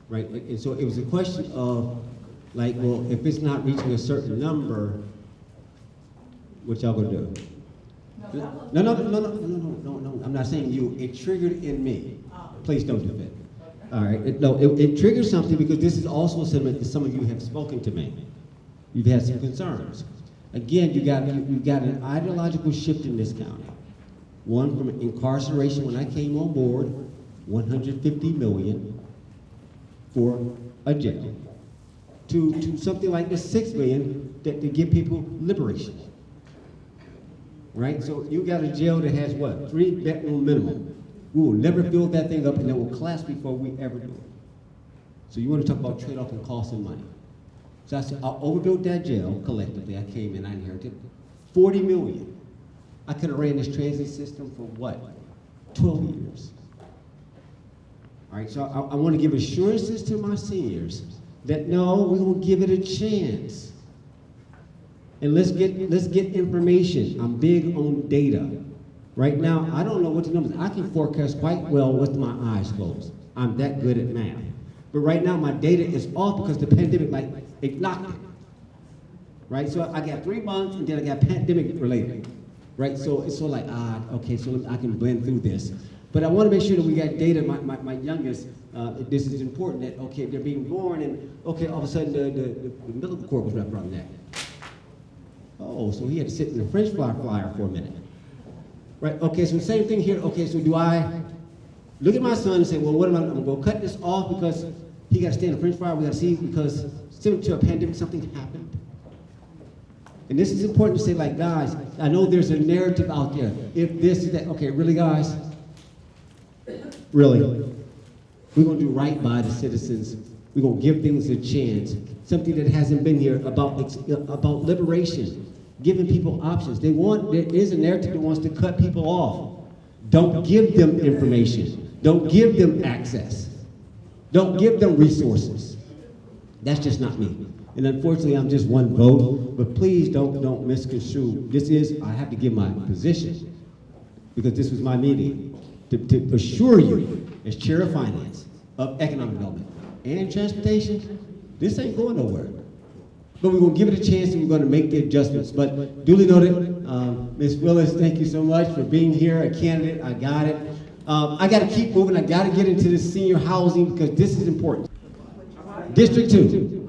Right, and and so it was a question of, like, well, if it's not reaching a certain number, what y'all gonna do? No, no, no, no, no, no, no, no, I'm not saying you, it triggered in me. Oh. Please don't do that. All right, it, no, it, it triggered something because this is also a sentiment that some of you have spoken to me. You've had some concerns. Again, you got, you, you got an ideological shift in this county. One from incarceration when I came on board, 150 million for a jail, to, to something like the 6 million that to give people liberation. Right? So you got a jail that has what? Three bedroom minimum. We will never build that thing up and it will collapse before we ever do it. So you want to talk about trade-off and cost and money. So I said, I overbuilt that jail collectively. I came in, I inherited 40 million. I could have ran this transit system for what? 12 years. All right, so I, I want to give assurances to my seniors that no, going to give it a chance. And let's get, let's get information. I'm big on data. Right now, I don't know what the numbers, I can forecast quite well with my eyes closed. I'm that good at math. But right now, my data is off because the pandemic, like, it knocked it. Right, so I got three months and then I got pandemic related. Right, so it's sort of like, ah, okay, so I can blend through this. But I want to make sure that we got data, my, my, my youngest, uh, this is important, that, okay, they're being born and, okay, all of a sudden the, the, the umbilical cord was wrapped around neck. Oh, so he had to sit in the French fry flyer for a minute. Right, okay, so same thing here. Okay, so do I look at my son and say, well, what am I, I'm gonna cut this off because he gotta stay in the French fry, we gotta see because similar to a pandemic, something happened. And this is important to say, like, guys, I know there's a narrative out there. If this is that, okay, really, guys? Really? We're gonna do right by the citizens. We're gonna give things a chance. Something that hasn't been here about, about liberation, giving people options. They want, there is a narrative that wants to cut people off. Don't give them information. Don't give them access. Don't give them resources. That's just not me. And unfortunately, I'm just one vote, but please don't, don't misconstrue. This is, I have to give my position, because this was my meeting, to, to assure you, as Chair of Finance, of Economic Development and Transportation, this ain't going nowhere. But we're gonna give it a chance and we're gonna make the adjustments. But duly noted, um, Ms. Willis, thank you so much for being here, a candidate, I got it. Um, I gotta keep moving, I gotta get into this senior housing because this is important. District two.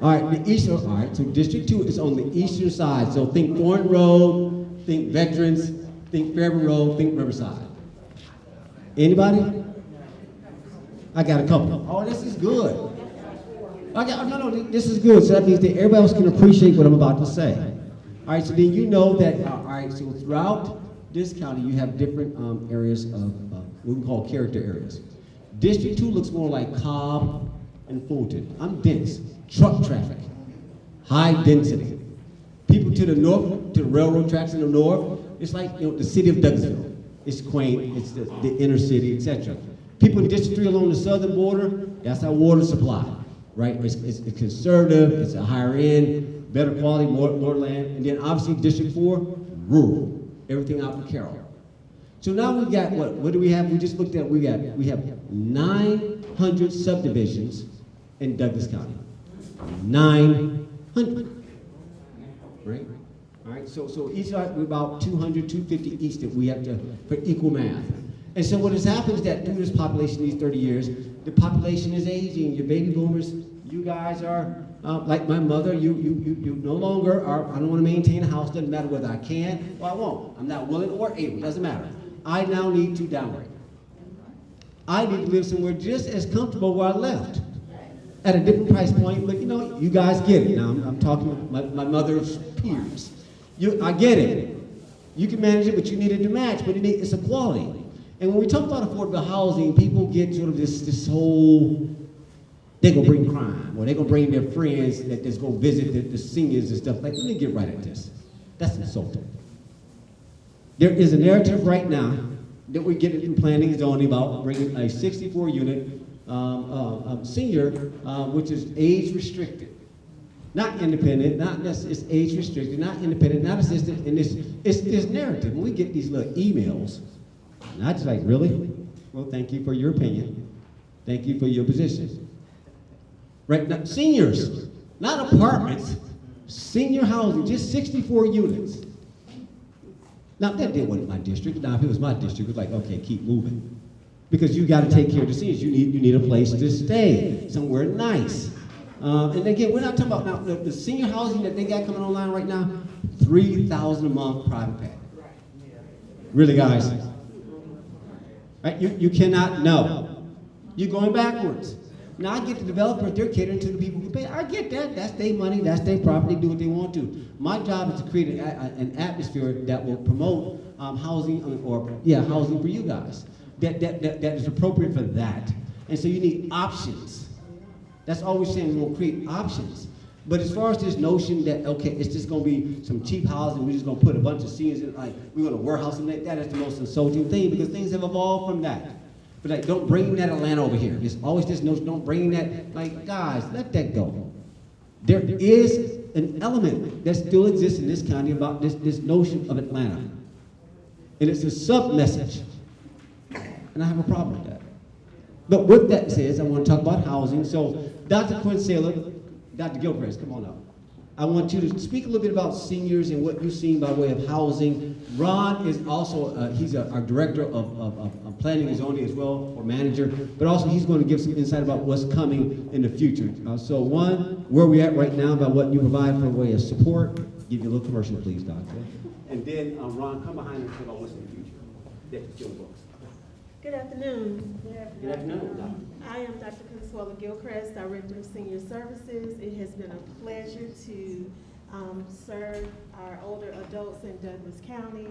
All right, the eastern, all right, so District Two is on the eastern side. So think Thorn Road, think Veterans, think Fairview Road, think Riverside. Anybody? I got a couple. Oh, this is good. Got, no, no, this is good. So that means that everybody else can appreciate what I'm about to say. All right, so then you know that, uh, all right, so throughout this county, you have different um, areas of, uh, what we call character areas. District two looks more like Cobb and Fulton. I'm dense, truck traffic, high density. People to the north, to the railroad tracks in the north, it's like, you know, the city of Douglasville. It's quaint, it's the, the inner city, etc. People in District 3 along the southern border, that's our water supply, right? It's, it's, it's conservative, it's a higher end, better quality, more, more land. And then obviously District 4, rural, everything out in Carroll. So now we've got what? What do we have? We just looked at, we got, we have 900 subdivisions in Douglas County. 900, right? All right, so, so each are about 200, 250 each that we have to, for equal math. And so what has happened is that through this population, these 30 years, the population is aging. Your baby boomers, you guys are, uh, like my mother, you, you, you, you no longer are, I don't want to maintain a house, doesn't matter whether I can or I won't. I'm not willing or able, doesn't matter. I now need to downgrade. I need to live somewhere just as comfortable where I left. At a different price point, but you know, you guys get it. Now, I'm, I'm talking with my, my mother's peers. You, I get it. You can manage it, but you need it to match, but it need, it's equality. And when we talk about affordable housing, people get sort of this, this whole, they're gonna bring crime, or they're gonna bring their friends that just go visit the, the seniors and stuff. Like, let me get right at this. That's insulting. There is a narrative right now that we're getting in planning and zoning about bringing a 64 unit um, uh, um, senior, uh, which is age restricted. Not independent, not necessarily, it's age restricted, not independent, not assisted, and it's, it's this narrative. When we get these little emails, and I just like, really? Well, thank you for your opinion. Thank you for your position. Right, now, seniors, not apartments, senior housing, just 64 units. Now, that didn't want my district. Now, if it was my district, it was like, okay, keep moving. Because you got to take care of the seniors. You need, you need a place to stay, somewhere nice. Um, and again, we're not talking about now, the, the senior housing that they got coming online right now, 3000 a month private pay. Really, guys? Right? You, you cannot know. You're going backwards. Now I get the developers, they're catering to the people who pay. I get that. That's their money, that's their property, do what they want to. My job is to create an, an atmosphere that will promote um, housing or, yeah, housing for you guys. That, that, that, that is appropriate for that. And so you need options. That's all we're saying, we will create options. But as far as this notion that, okay, it's just gonna be some cheap housing, we're just gonna put a bunch of scenes in, like, we're gonna warehouse them, that that is the most insulting thing, because things have evolved from that. But like, don't bring that Atlanta over here. It's always this notion, don't bring that, like, guys, let that go. There is an element that still exists in this county about this, this notion of Atlanta. And it's a sub-message. And I have a problem with that. But with that says, I want to talk about housing. So Dr. Consuela, Dr. Gilchrist, come on up. I want you to speak a little bit about seniors and what you've seen by way of housing. Ron is also, uh, he's a, our director of, of, of, planning and zoning as well, or manager, but also he's going to give some insight about what's coming in the future. Uh, so one, where we at right now about what you provide for a way of support. Give you a little commercial, please, Doctor. And then, um, Ron, come behind and talk about what's in the future. That's your books. Good afternoon. Good afternoon. I am Dr. Consuela Gilchrist, Director of Senior Services. It has been a pleasure to um, serve our older adults in Douglas County.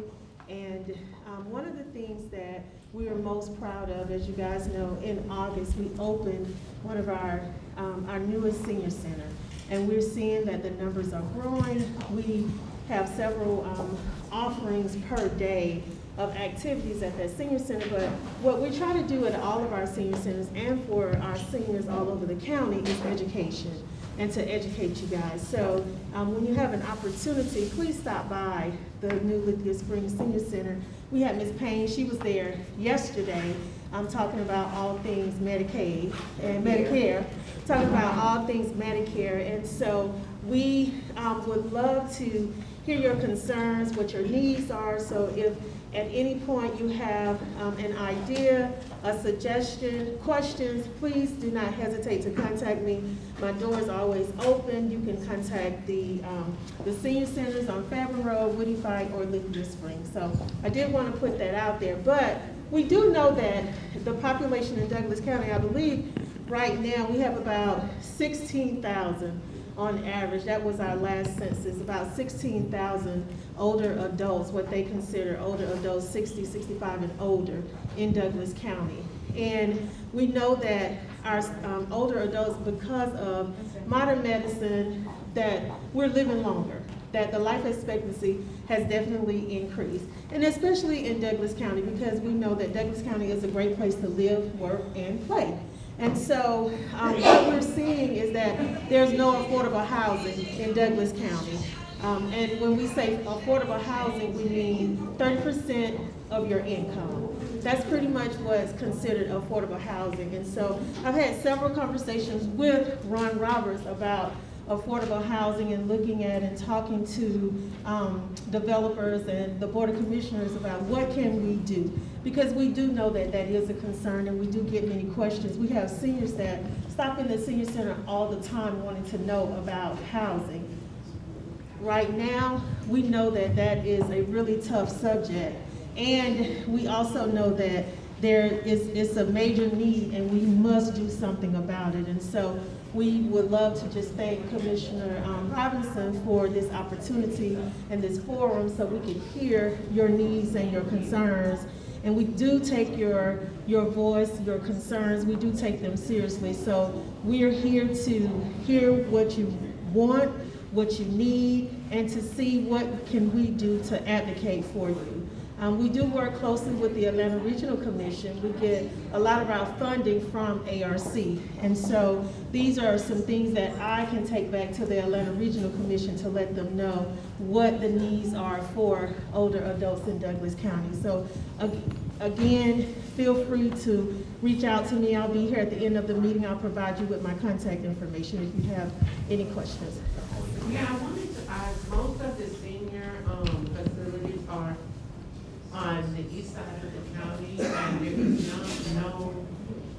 And um, one of the things that we are most proud of, as you guys know, in August, we opened one of our, um, our newest senior center. And we're seeing that the numbers are growing. We have several um, offerings per day of activities at that senior center, but what we try to do at all of our senior centers and for our seniors all over the county is education and to educate you guys. So um, when you have an opportunity, please stop by the new Lithia Springs Senior Center. We had Ms. Payne, she was there yesterday, I'm talking about all things Medicaid and Medicare, talking about all things Medicare. And so we um, would love to hear your concerns, what your needs are. So if at any point you have um, an idea, a suggestion, questions, please do not hesitate to contact me. My door is always open. You can contact the, um, the senior centers on Fairburn Road, Woodie Fite, or Lithia Springs. So I did want to put that out there. But we do know that the population in Douglas County, I believe, right now, we have about 16,000 on average. That was our last census, about 16,000 older adults, what they consider older adults, 60, 65 and older in Douglas County. And we know that our um, older adults, because of modern medicine, that we're living longer, that the life expectancy has definitely increased. And especially in Douglas County, because we know that Douglas County is a great place to live, work, and play. And so um, what we're seeing is that there's no affordable housing in Douglas County. Um, and when we say affordable housing, we mean 30% of your income. That's pretty much what's considered affordable housing. And so I've had several conversations with Ron Roberts about affordable housing and looking at and talking to um, developers and the Board of Commissioners about what can we do. Because we do know that that is a concern and we do get many questions. We have seniors that stop in the senior center all the time wanting to know about housing. Right now, we know that that is a really tough subject. And we also know that there is it's a major need and we must do something about it. And so we would love to just thank Commissioner um, Robinson for this opportunity and this forum so we can hear your needs and your concerns. And we do take your, your voice, your concerns, we do take them seriously. So we are here to hear what you want, what you need, and to see what can we do to advocate for you. Um, we do work closely with the Atlanta Regional Commission. We get a lot of our funding from ARC. And so these are some things that I can take back to the Atlanta Regional Commission to let them know what the needs are for older adults in Douglas County. So ag- again, feel free to reach out to me. I'll be here at the end of the meeting. I'll provide you with my contact information if you have any questions. Yeah, I wanted to ask, most of the senior, um, facilities are on the east side of the county, and there is no, no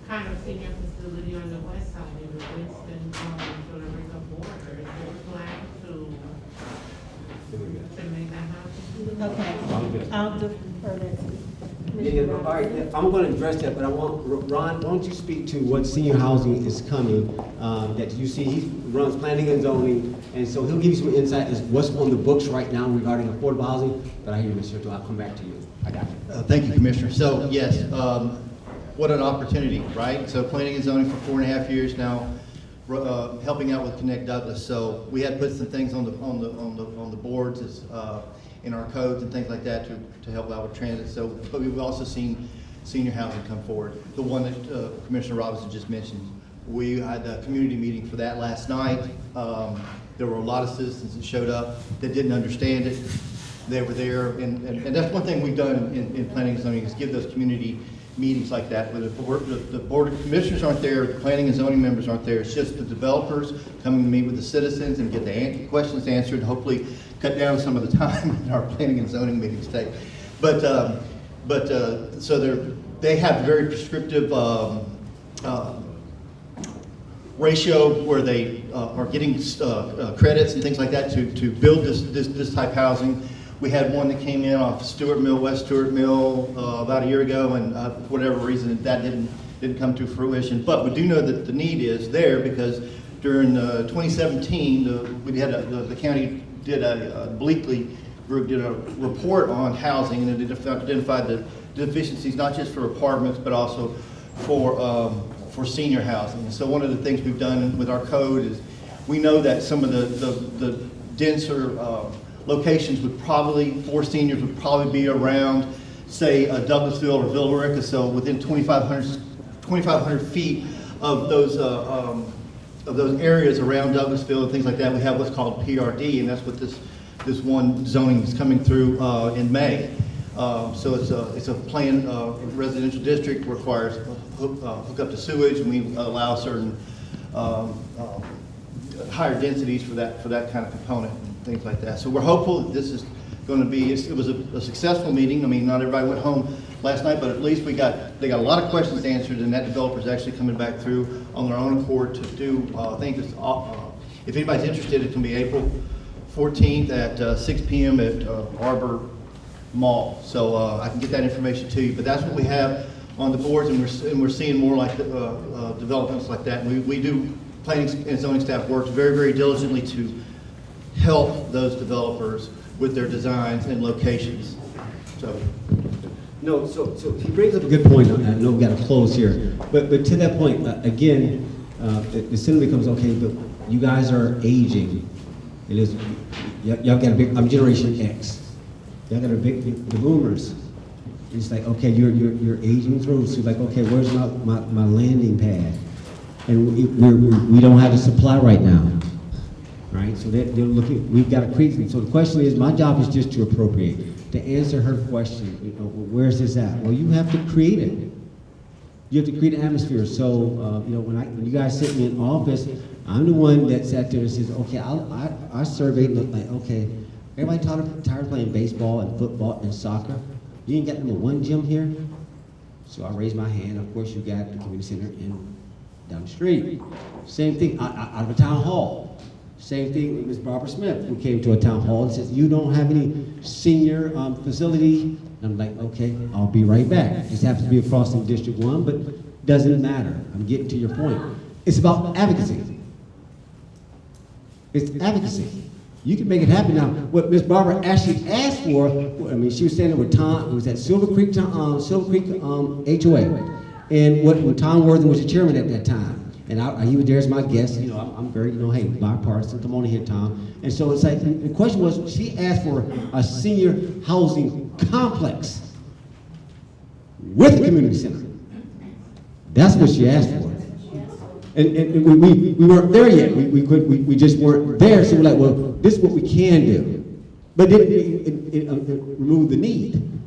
kind of senior facility on the west side, in the Winston, um, Villa Rica border. Is there a plan to, to make that happen? Okay, I'll defer that to Yeah, yeah, all right, I'm gonna address that, but I want, Ron, why don't you speak to what senior housing is coming, um, that you see, he runs planning and zoning, and so he'll give you some insight as what's on the books right now regarding affordable housing, but I hear you, Mr. Turtle, I'll come back to you. Uh, Thank you, Commissioner. So, yes, um, what an opportunity, right? So planning and zoning for four and a half years now, uh, helping out with Connect Douglas. So we had put some things on the, on the, on the, on the boards as, uh, in our codes and things like that to, to help out with transit. So, but we've also seen senior housing come forward. The one that uh, Commissioner Robinson just mentioned. We had a community meeting for that last night. Um, There were a lot of citizens that showed up that didn't understand it they were there, and, and, and that's one thing we've done in, in planning and zoning, is give those community meetings like that, where the board, the, the board of commissioners aren't there, the planning and zoning members aren't there, it's just the developers coming to meet with the citizens and get the questions answered, hopefully cut down some of the time that our planning and zoning meetings take. But, um, but, uh, so they're, they have very prescriptive, um, uh, ratio where they uh, are getting uh, uh, credits and things like that to, to build this, this, this type housing. We had one that came in off Stewart Mill, West Stewart Mill, uh, about a year ago, and uh, for whatever reason, that didn't, didn't come to fruition. But we do know that the need is there because during uh, 2017, the, we had a, the, the county did a, uh, Bleakly group did a report on housing and it identified the deficiencies, not just for apartments, but also for, um, for senior housing. And so one of the things we've done with our code is, we know that some of the, the, the denser, uh, locations would probably, for seniors would probably be around, say, uh, Douglasville or Villa Rica, so within 2,500, 2,500 feet of those, uh, um, of those areas around Douglasville and things like that, we have what's called PRD, and that's what this, this one zoning is coming through, uh, in May. Uh, so it's a, it's a planned, uh, residential district, requires hook, uh, hook up to sewage, and we allow certain, um, um, higher densities for that, for that kind of component things like that. So we're hopeful that this is going to be, it was a, a successful meeting. I mean, not everybody went home last night, but at least we got, they got a lot of questions answered and that developer's actually coming back through on their own accord to do, uh, it's, uh, if anybody's interested, it can be April 14th at uh, 6 PM at uh, Arbor Mall. So uh, I can get that information to you, but that's what we have on the boards and we're, and we're seeing more like, uh, uh, developments like that. We, we do, planning and zoning staff works very, very diligently to help those developers with their designs and locations. So, No, so, so he brings up a good point, I know we've gotta close here, but, but to that point, uh, again, uh, the sin becomes, okay, but you guys are aging. It is, y'all got a big, I'm Generation X. Y'all got a big, big- the boomers. It's like, okay, you're, you're, you're aging through, so like, okay, where's my, my, my landing pad? And we, we're, we're- don't have a supply right now, right? So they're, they're looking, we've got to create, something. so the question is, my job is just to appropriate, to answer her question, you know, where's this at? Well, you have to create it. You have to create an atmosphere, so, uh, you know, when I, when you guys sit in office, I'm the one that sat there and says, okay, I'll, I, our survey looked like, okay, everybody tired, tired of playing baseball and football and soccer? You ain't got number one gym here? So I raised my hand, of course, you got the community center in, down the street. Same thing, out out of a town hall. Same thing with Ms. Barbara Smith, who came to a town hall and says, you don't have any senior, um, facility? And I'm like, okay, I'll be right back. Just happens to be across from District One, but doesn't matter. I'm getting to your point. It's about advocacy. It's advocacy. You can make it happen now. What Ms. Barbara actually asked for, I mean, she was standing with Tom, it was at Silver Creek, um, Silver Creek, um, HOA. And what, when Tom Worthan was the chairman at that time. And I, he was there as my guest, you know, I'm, I'm very, you know, hey, bipartisan, come on in here, Tom. And so it's like, the question was, she asked for a senior housing complex with a community center. That's what she asked for. And, and we, we, we weren't there yet. We, we, could, we, we just weren't there. So we're like, well, this is what we can do. But it, it, it, it removed the need.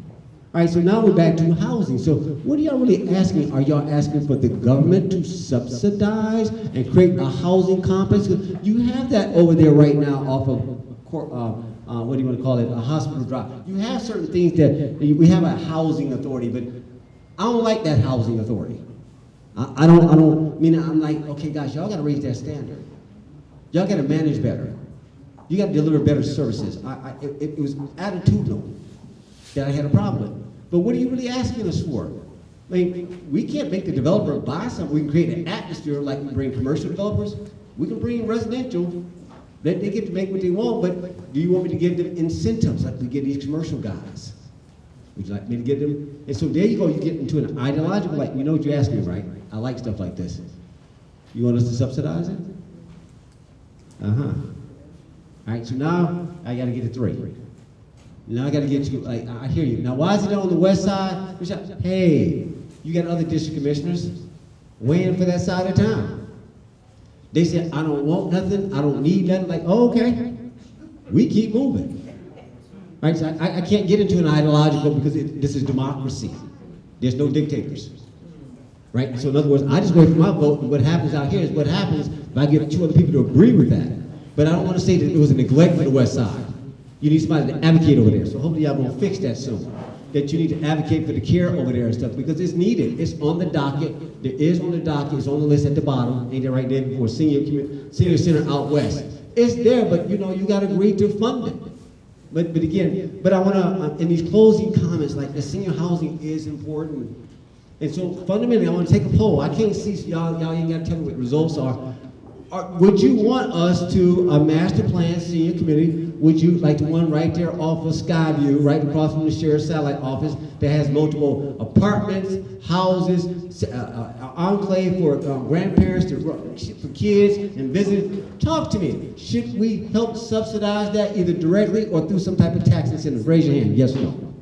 All right, so now we're back to housing. So what are y'all really asking? Are y'all asking for the government to subsidize and create a housing complex? You have that over there right now off of, uh, uh, what do you want to call it, a hospital drive. You have certain things that, we have a housing authority, but I don't like that housing authority. I, I don't, I don't, I mean, I'm like, okay, guys, y'all gotta raise that standard. Y'all gotta manage better. You gotta deliver better services. I, I, it, it was attitudinal that I had a problem with. But what are you really asking us for? I mean, we can't make the developer buy something. We can create an atmosphere like we bring commercial developers. We can bring residential. They, they get to make what they want, but do you want me to give them incentives like we give these commercial guys? Would you like me to give them? And so there you go, you get into an ideological, like, you know what you're asking, right? I like stuff like this. You want us to subsidize it? Uh-huh. All right, so now I gotta get a three. Now I gotta get you, like, I hear you. Now why is it on the west side? Hey, you got other district commissioners weighing for that side of town. They said, I don't want nothing, I don't need nothing, like, oh, okay. We keep moving. Right, so I, I can't get into an ideological because it, this is democracy. There's no dictators. Right, so in other words, I just wait for my vote, and what happens out here is what happens if I get two other people to agree with that. But I don't want to say that it was a neglect for the west side. You need somebody to advocate over there, so hopefully y'all gonna fix that soon. That you need to advocate for the care over there and stuff, because it's needed, it's on the docket, there is on the docket, it's on the list at the bottom, ain't it right there before senior, senior center out west. It's there, but you know, you gotta agree to fund it. But, but again, but I want to, uh, in these closing comments, like the senior housing is important. And so fundamentally, I want to take a poll. I can't see, y'all, y'all ain't got to tell me what results are. Are- Would you want us to, a master plan senior committee, would you like the one right there off of Skyview, right across from the sheriff's satellite office, that has multiple apartments, houses, uh, uh, enclave for uh, grandparents, to, for kids and visitors? Talk to me. Should we help subsidize that either directly or through some type of tax incentive? Raise your hand, yes or no?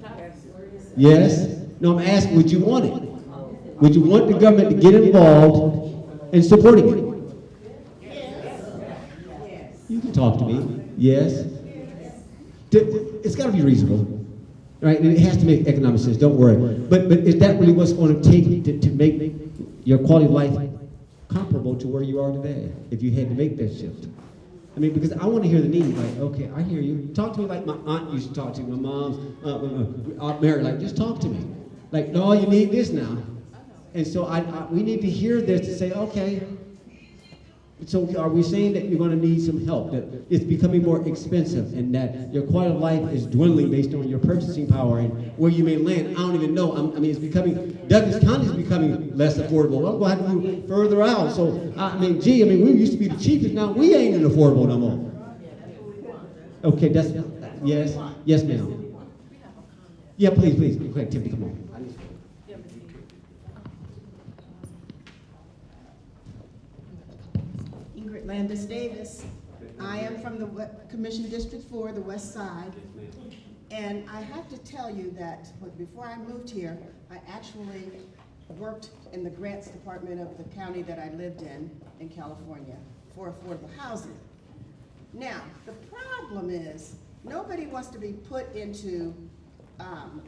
Yes? No, I'm asking, would you want it? Would you want the government to get involved in supporting it? You can talk to me. Yes? It's got to be reasonable, right? And it has to make economic sense, don't worry. But, but is that really what's going to take to, to make your quality of life comparable to where you are today, if you had to make that shift? I mean, because I want to hear the need, like, okay, I hear you. Talk to me like my aunt used to talk to me, my mom's, uh, uh, uh, Aunt Mary, like, just talk to me. Like, no, you need this now. And so I, I, we need to hear this to say, okay, so are we saying that you're going to need some help, that it's becoming more expensive, and that your quality of life is dwindling based on your purchasing power and where you may land? I don't even know. I'm- I mean, it's becoming, Douglas County is becoming less affordable. I'm going to have to move further out. So, I mean, gee, I mean, we used to be the cheapest, now we ain't even affordable no more. Okay, that's, yes, yes, ma'am. Yeah, please, please, ahead, Tiffany, come on. Ingrid Landis Davis. I am from the Commission District Four, the west side. And I have to tell you that, before I moved here, I actually worked in the grants department of the county that I lived in, in California, for affordable housing. Now, the problem is, nobody wants to be put into, um,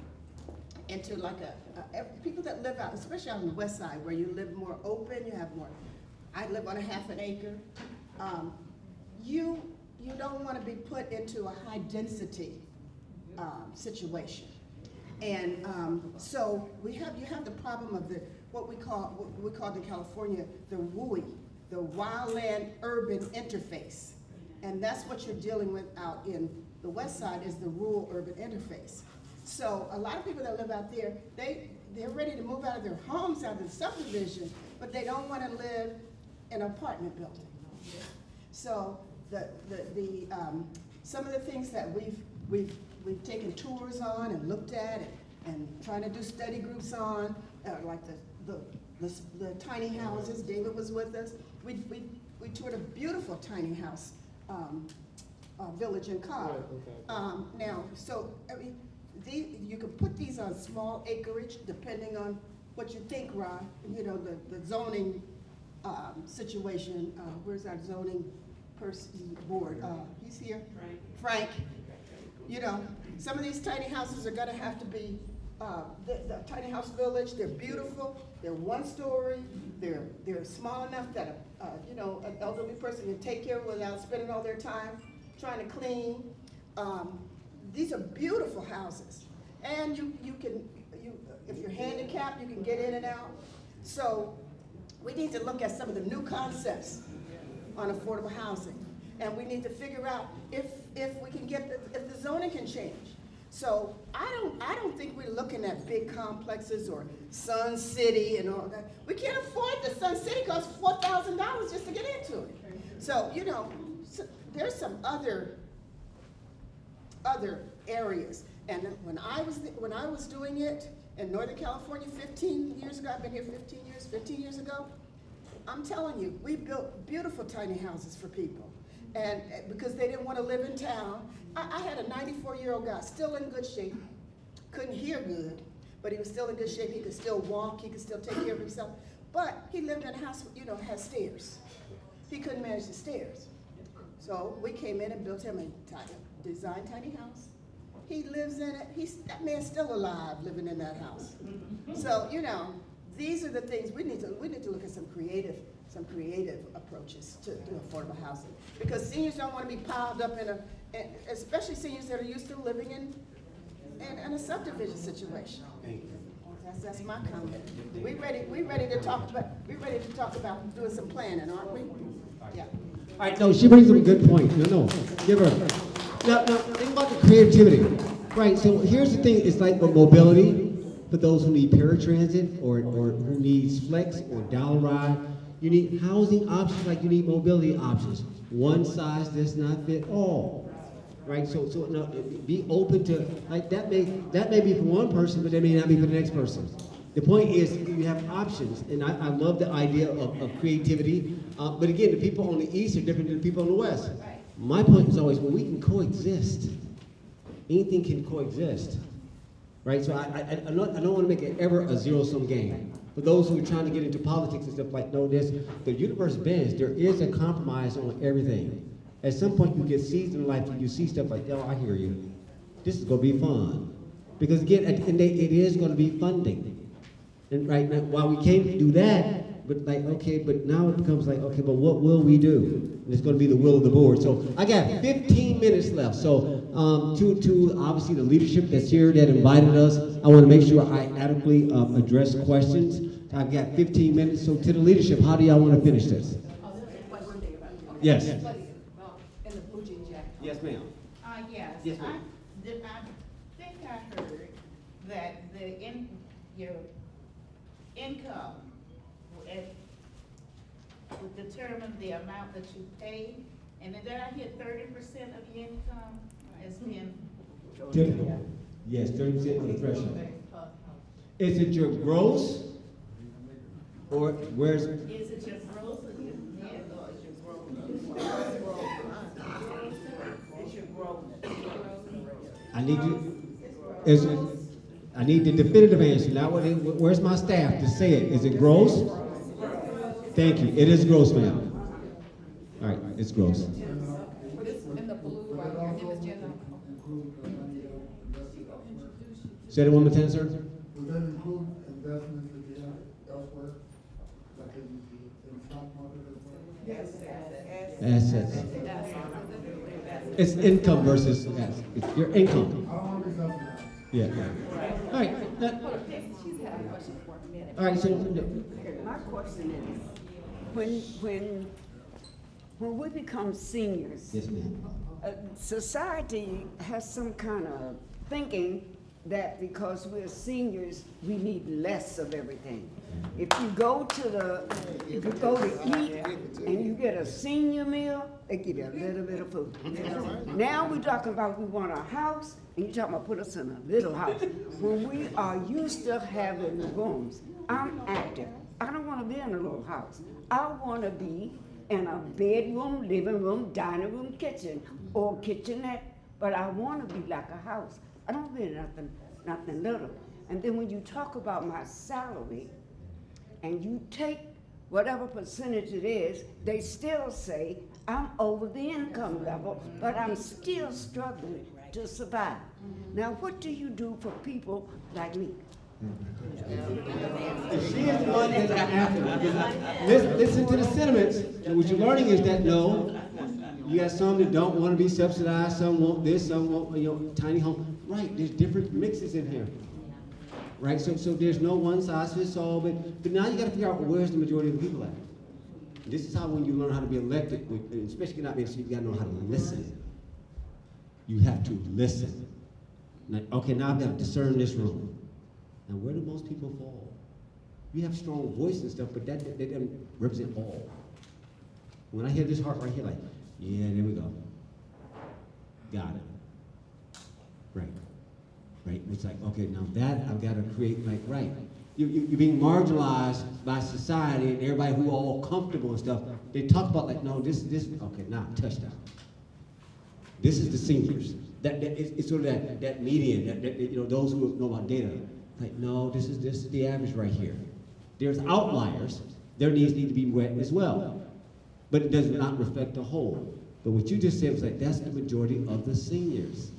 into like a, a- people that live out, especially on the west side, where you live more open, you have more, I live on a half an acre. Um, you, you don't want to be put into a high density, um, situation. And, um, so we have, you have the problem of the, what we call, what we call in California, the WUI, the wildland urban interface. And that's what you're dealing with out in the west side is the rural urban interface. So a lot of people that live out there, they, they're ready to move out of their homes, out of the subdivision, but they don't want to live an apartment building. So the, the, the, um, some of the things that we've, we've, we've taken tours on and looked at and, and trying to do study groups on, uh, like the, the the, the tiny houses, David was with us. We, we, we toured a beautiful tiny house, um, uh, village in Cobb. Um, now, so, I mean, the, you can put these on small acreage, depending on what you think, Ron, you know, the, the zoning, um, situation, uh, where's our zoning person, board, uh, he's here? Frank. Frank, you know, some of these tiny houses are gonna have to be, uh, the, the tiny house village, they're beautiful, they're one story, they're, they're small enough that, a, uh, you know, an elderly person can take care of without spending all their time trying to clean. Um, these are beautiful houses. And you, you can, you, if you're handicapped, you can get in and out. So we need to look at some of the new concepts on affordable housing. And we need to figure out if, if we can get, the- if the zoning can change. So I don't, I don't think we're looking at big complexes or Sun City and all that. We can't afford the Sun City costs four thousand dollars just to get into it. So, you know, so there's some other, other areas. And when I was, when I was doing it in Northern California fifteen years ago, I've been here fifteen years, fifteen years ago, I'm telling you, we built beautiful tiny houses for people. And because they didn't want to live in town, I, I had a 94-year-old guy, still in good shape, couldn't hear good, but he was still in good shape. He could still walk, he could still take care of himself. But he lived in a house, you know, has stairs. He couldn't manage the stairs. So we came in and built him a tiny, designed tiny house. He lives in it. He's, that man's still alive living in that house. So, you know, these are the things we need to, we need to look at some creative, some creative approaches to, to affordable housing. Because seniors don't want to be piled up in a, and especially seniors that are used to living in, in, in a subdivision situation. That's, that's my comment. We ready, we ready to talk about, we ready to talk about doing some planning, aren't we? Yeah. All right, no, she brings up a good point. No, no, give her. Now, now, think about the creativity. Right, so here's the thing, it's like with mobility, for those who need paratransit or, or who needs flex or down ride, you need housing options like you need mobility options. One size does not fit all. Right, so, so, no, be open to, like, that may, that may be for one person, but that may not be for the next person. The point is, you have options, and I, I love the idea of, of creativity, uh, but again, the people on the east are different than the people on the west. My point is always, well, we can coexist. Anything can coexist, right? So I, I, I don't, I don't want to make it ever a zero-sum game. For those who are trying to get into politics and stuff like, no, this, the universe bends. There is a compromise on everything. At some point, you get seasoned in life, and you see stuff like, oh, I hear you. This is going to be fun. Because again, at the end of the day, it is going to be funding. And right now, while we can't do that, but like, okay, but now it becomes like, okay, but what will we do? And it's gonna be the will of the board. So I got fifteen minutes left. So, um, to, to obviously the leadership that's here that invited us, I wanna make sure I adequately, um, address questions. I've got fifteen minutes, so to the leadership, how do y'all wanna finish this? Yes. In the blue jean jacket. Yes, ma'am. Uh, yes. Yes, ma'am. I, did- I think I heard that the in, your income would, would determine the amount that you pay, and then did I hear thirty percent of your income as being? Typical. Yes, thirty percent of the threshold. Is it your gross? Or where's, Is it your gross or your net, or is your gross? It's your gross. I need you, is it, I need the definitive answer, now what, where's my staff to say it? Is it gross? Thank you, it is gross, ma'am. All right, it's gross. In the blue right here, in this general. Say it one more time, sir? Would that include investments that you have elsewhere, like in, in stock market? Yes, Assets. It's income versus, yes, it's your income. I don't want to be subsidized. Yeah. All right, that- She's had a question for a minute. all right, so, My question is, when, when, when we become seniors, yes, uh, society has some kind of thinking that because we're seniors, we need less of everything. If you go to the, if you go to eat and you get a senior meal, they give you a little bit of food. Now we're talking about we want a house, and you're talking about put us in a little house. When we are used to having rooms, I'm active. I don't wanna be in a little house. I wanna be in a bedroom, living room, dining room, kitchen, or kitchenette, but I wanna be like a house. I don't be nothing, nothing little. And then when you talk about my salary, and you take whatever percentage it is, they still say, I'm over the income level, but I'm still struggling to survive. Now, what do you do for people like me? She is the one that's after. Listen, listen to the sentiments. And what you're learning is that no, you got some that don't want to be subsidized, some want this, some want, you know, tiny home. Right, there's different mixes in here. Right, so, so there's no one size fits all, but, but now you gotta figure out where's the majority of the people at. This is how when you learn how to be elected, especially not being, so you gotta know how to listen. You have to listen. Okay, now I've got to discern this room. Now, where do most people fall? You have strong voice and stuff, but that, that, that doesn't represent all. When I hear this heart right here, like, yeah, there we go. Got it. Right. Right. It's like, okay, now that I've got to create, like, right. You, you, you're being marginalized by society and everybody who are all comfortable and stuff. They talk about, like, no, this, this, okay, now, touchdown. This is the seniors. That, that it's, it's sort of that, that median, that, that, you know, those who know about data. Like, no, this is this is the average right here. There's outliers. Their needs need to be met as well. But it does not reflect the whole. But what you just said was like, that's the majority of the seniors.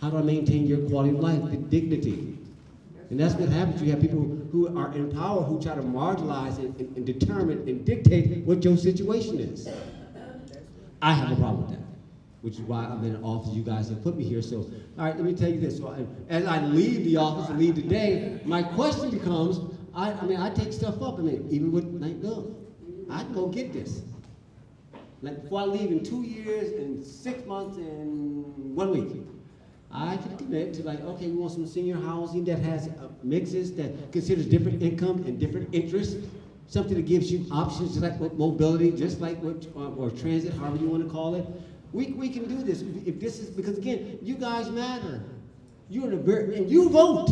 How do I maintain your quality of life, the dignity? And that's what happens. You have people who, are in power who try to marginalize and, and, and determine and dictate what your situation is. I have a problem with that which is why I'm in office. You guys have put me here. So, all right, let me tell you this. So, I, as I leave the office and leave today, my question becomes: I, I mean, I take stuff up. I mean, even with Night Gov, I can go get this. Like before I leave in two years and six months and one week, I can commit to like, okay, we want some senior housing that has uh, mixes that considers different income and different interests. Something that gives you options, just like mobility, just like what, uh, or transit, however you want to call it. We, we can do this if, this is, because again, you guys matter. You're the very, and you vote.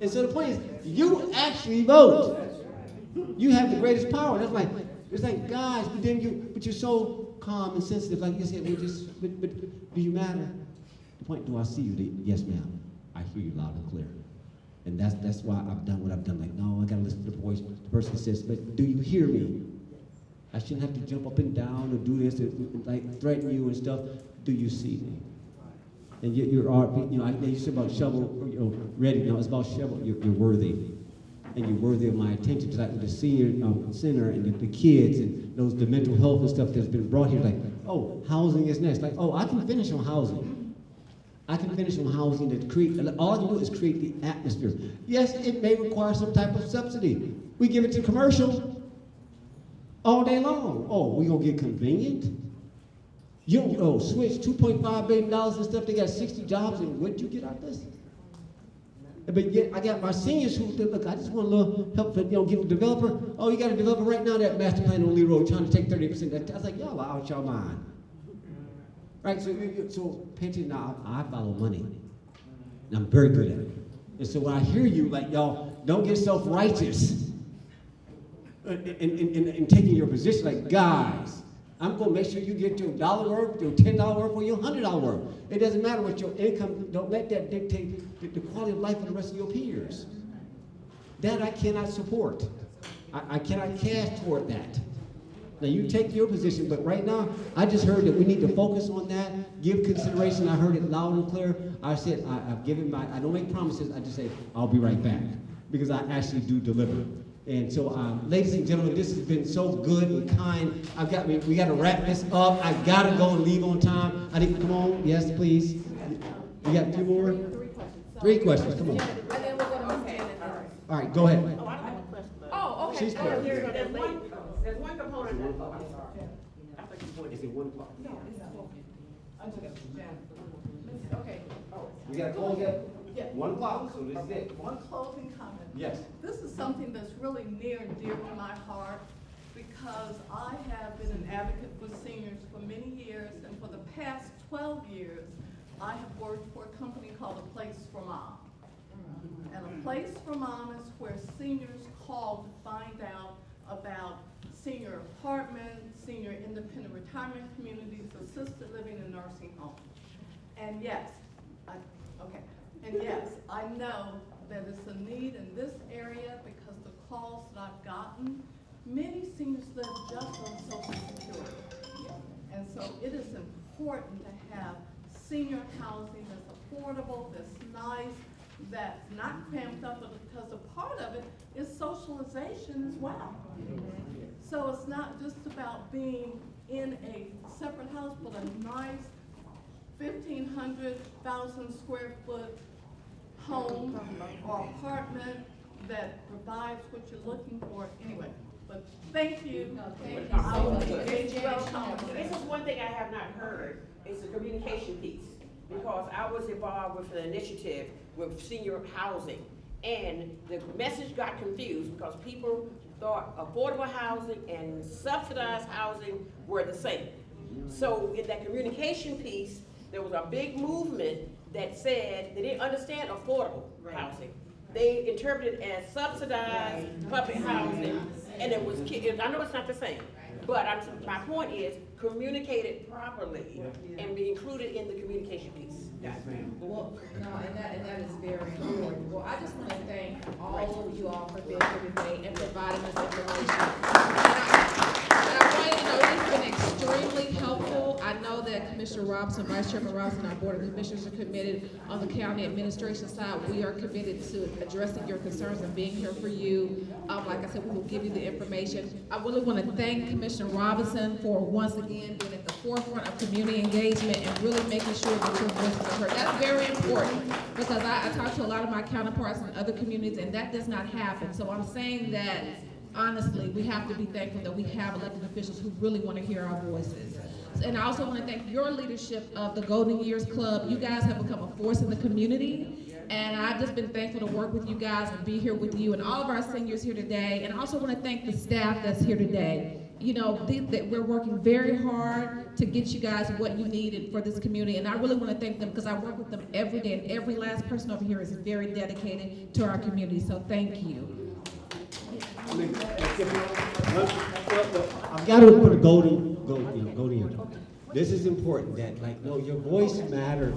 And so the point is, you actually vote. You have the greatest power. That's like, it's like, guys, but then you, but you're so calm and sensitive. Like you said, we just, but, but do you matter? The point, do I see you? Yes, ma'am. I hear you loud and clear. And that's, that's why I've done what I've done. Like, no, I gotta listen to the voice. The person says, but do you hear me? I shouldn't have to jump up and down or do this and, like threaten you and stuff. Do you see me? And yet you're, you know, I, you said about shovel, you know, ready. No, it's about shovel. You're, you're worthy, and you're worthy of my attention. Just like the senior um, center and the, the kids and those the mental health and stuff that's been brought here. Like, oh, housing is next. Like, oh, I can finish on housing. I can finish on housing that create, all I can do is create the atmosphere. Yes, it may require some type of subsidy. We give it to commercial all day long. Oh, we gonna get convenient? You don't, oh, switch $2.5 billion and stuff, they got 60 jobs, and what'd you get out of this? But yet, I got my seniors who, look, I just want a little help, for, you know, get a developer. Oh, you got a developer right now, that master plan on Lee Road, trying to take 30%. I was like, y'all out your mind. Right, so, so pay attention now, I follow money. And I'm very good at it. And so when I hear you, like, y'all, don't get self-righteous in taking your position, like, guys, I'm gonna make sure you get your dollar worth, your ten dollar worth, or your hundred dollar worth. It doesn't matter what your income, don't let that dictate the, the quality of life of the rest of your peers. That I cannot support. I, I cannot cast toward that. Now you take your position, but right now, I just heard that we need to focus on that, give consideration. I heard it loud and clear. I said, I, I've given my, I don't make promises, I just say, I'll be right back. Because I actually do deliver. And so, um, ladies and gentlemen, this has been so good and kind. I've got, we, we gotta wrap this up. I gotta go and leave on time. I think, come on, yes, please. We got two more? Three questions, come on. Okay. All right, go ahead. Oh, okay. She's Uh, clear. there- There's one, there's one component that, oh, I'm sorry. Is it one o'clock? Okay. We gotta close at Yeah. one o'clock, so this is it. One closing comment. Yes. This is something that's really near and dear to my heart because I have been an advocate for seniors for many years and for the past twelve years, I have worked for a company called A Place for Mom. And A Place for Mom is where seniors call to find out about senior apartments, senior independent retirement communities, assisted living and nursing homes. And yes, I, okay, and yes, I know that it's a need in this area because the calls that I've gotten, many seniors live just on social security. And so it is important to have senior housing that's affordable, that's nice, that's not cramped up, because a part of it is socialization as well. So it's not just about being in a separate house, but a nice fifteen hundred thousand square foot home or apartment that provides what you're looking for anyway. But thank you. Thank you so much. be very Very well. comfortable. This is one thing I have not heard, It's the communication piece. Because I was involved with an initiative with senior housing. And the message got confused because people thought affordable housing and subsidized housing were the same. So in that communication piece, there was a big movement that said they didn't understand affordable housing. They interpreted it as subsidized public housing, and it was, I know it's not the same, but I'm, my point is, communicate it properly and be included in the communication piece. Well, no, and that, and that is very important. Well, I just want to thank all of you all for being here today and providing us information. I you know been extremely helpful. I know that Commissioner Robinson, Vice Chairman Robinson, and our Board of Commissioners are committed on the county administration side. We are committed to addressing your concerns and being here for you. Um, like I said, we will give you the information. I really want to thank Commissioner Robinson for once again being at the forefront of community engagement and really making sure that your voices are heard. That's very important because I, I talk to a lot of my counterparts in other communities and that does not happen. So I'm saying that honestly, we have to be thankful that we have elected officials who really want to hear our voices. And I also want to thank your leadership of the Golden Years Club. You guys have become a force in the community. And I've just been thankful to work with you guys and be here with you and all of our seniors here today. And I also want to thank the staff that's here today. You know, that we're working very hard to get you guys what you needed for this community. And I really want to thank them because I work with them every day. And every last person over here is very dedicated to our community. So thank you. I've got to put a golden, golden, golden. This is important, that, like, no, your voice mattered.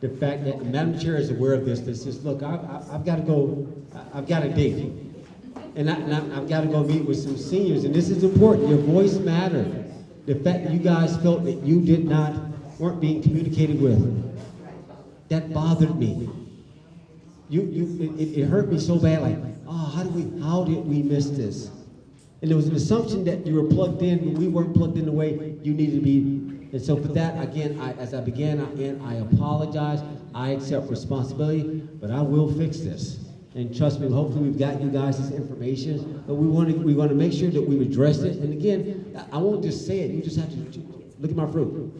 The fact that the Madam Chair is aware of this, this says, look, I've, I've- I've got to go, I- I've got a date. And I, I- I've got to go meet with some seniors, and this is important, your voice mattered. The fact that you guys felt that you did not, weren't being communicated with, that bothered me. You, you, it- it, hurt me so bad, like, oh, how did we, how did we miss this? And there was an assumption that you were plugged in, but we weren't plugged in the way you needed to be. And so for that, again, I, as I began, again, I apologize. I accept responsibility, but I will fix this. And trust me, hopefully we've got you guys this information, but we want to, we want to make sure that we've addressed it. And again, I I won't just say it, you just have to, look at my fruit.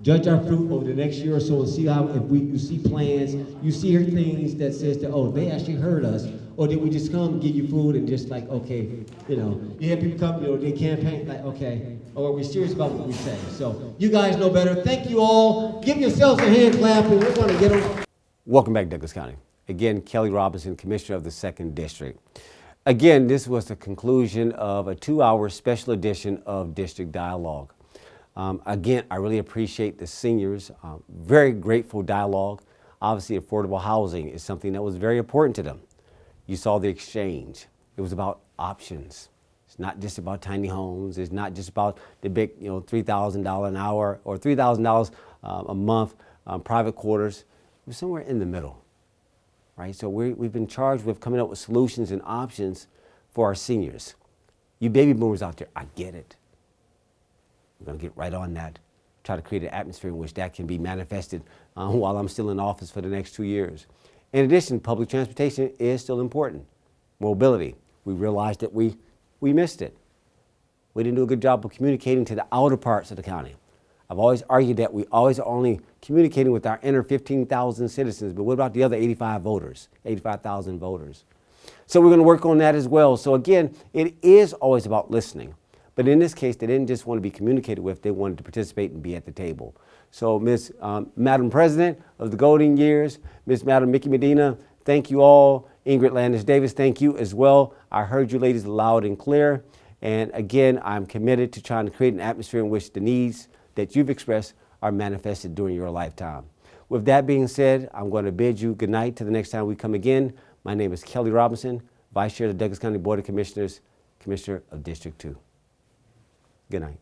Judge our fruit over the next year or so and see how, if we, you see plans, you see things that says that, oh, they actually heard us, or did we just come, give you food and just like, okay, you know, you have people come, you know, they campaign, like, okay, or are we serious about what we say? So, you guys know better. Thank you all. Give yourselves a hand clap and we're gonna get them. Welcome back, Douglas County. Again, Kelly Robinson, Commissioner of the Second District. Again, this was the conclusion of a two-hour special edition of District Dialogue. Um, again, I really appreciate the seniors. Um, very grateful dialogue. Obviously, affordable housing is something that was very important to them. You saw the exchange. It was about options. It's not just about tiny homes. It's not just about the big, you know, $3,000 an hour or $3,000 um, a month um, private quarters. It was somewhere in the middle, right? So we we've been charged with coming up with solutions and options for our seniors. You baby boomers out there, I get it. We're going to get right on that. Try to create an atmosphere in which that can be manifested uh, while I'm still in office for the next two years. In addition, public transportation is still important. Mobility. We realized that we, we missed it. We didn't do a good job of communicating to the outer parts of the county. I've always argued that we always are only communicating with our inner 15,000 citizens, but what about the other 85 voters, 85,000 voters? So we're going to work on that as well. So again, it is always about listening. But in this case, they didn't just want to be communicated with, they wanted to participate and be at the table. So Ms. Um, Madam President of the Golden Years, Ms. Madam Mickey Medina, thank you all. Ingrid Landis Davis, thank you as well. I heard you ladies loud and clear. And again, I'm committed to trying to create an atmosphere in which the needs that you've expressed are manifested during your lifetime. With that being said, I'm going to bid you good night till the next time we come again. My name is Kelly Robinson, Vice Chair of the Douglas County Board of Commissioners, Commissioner of District 2. Good night.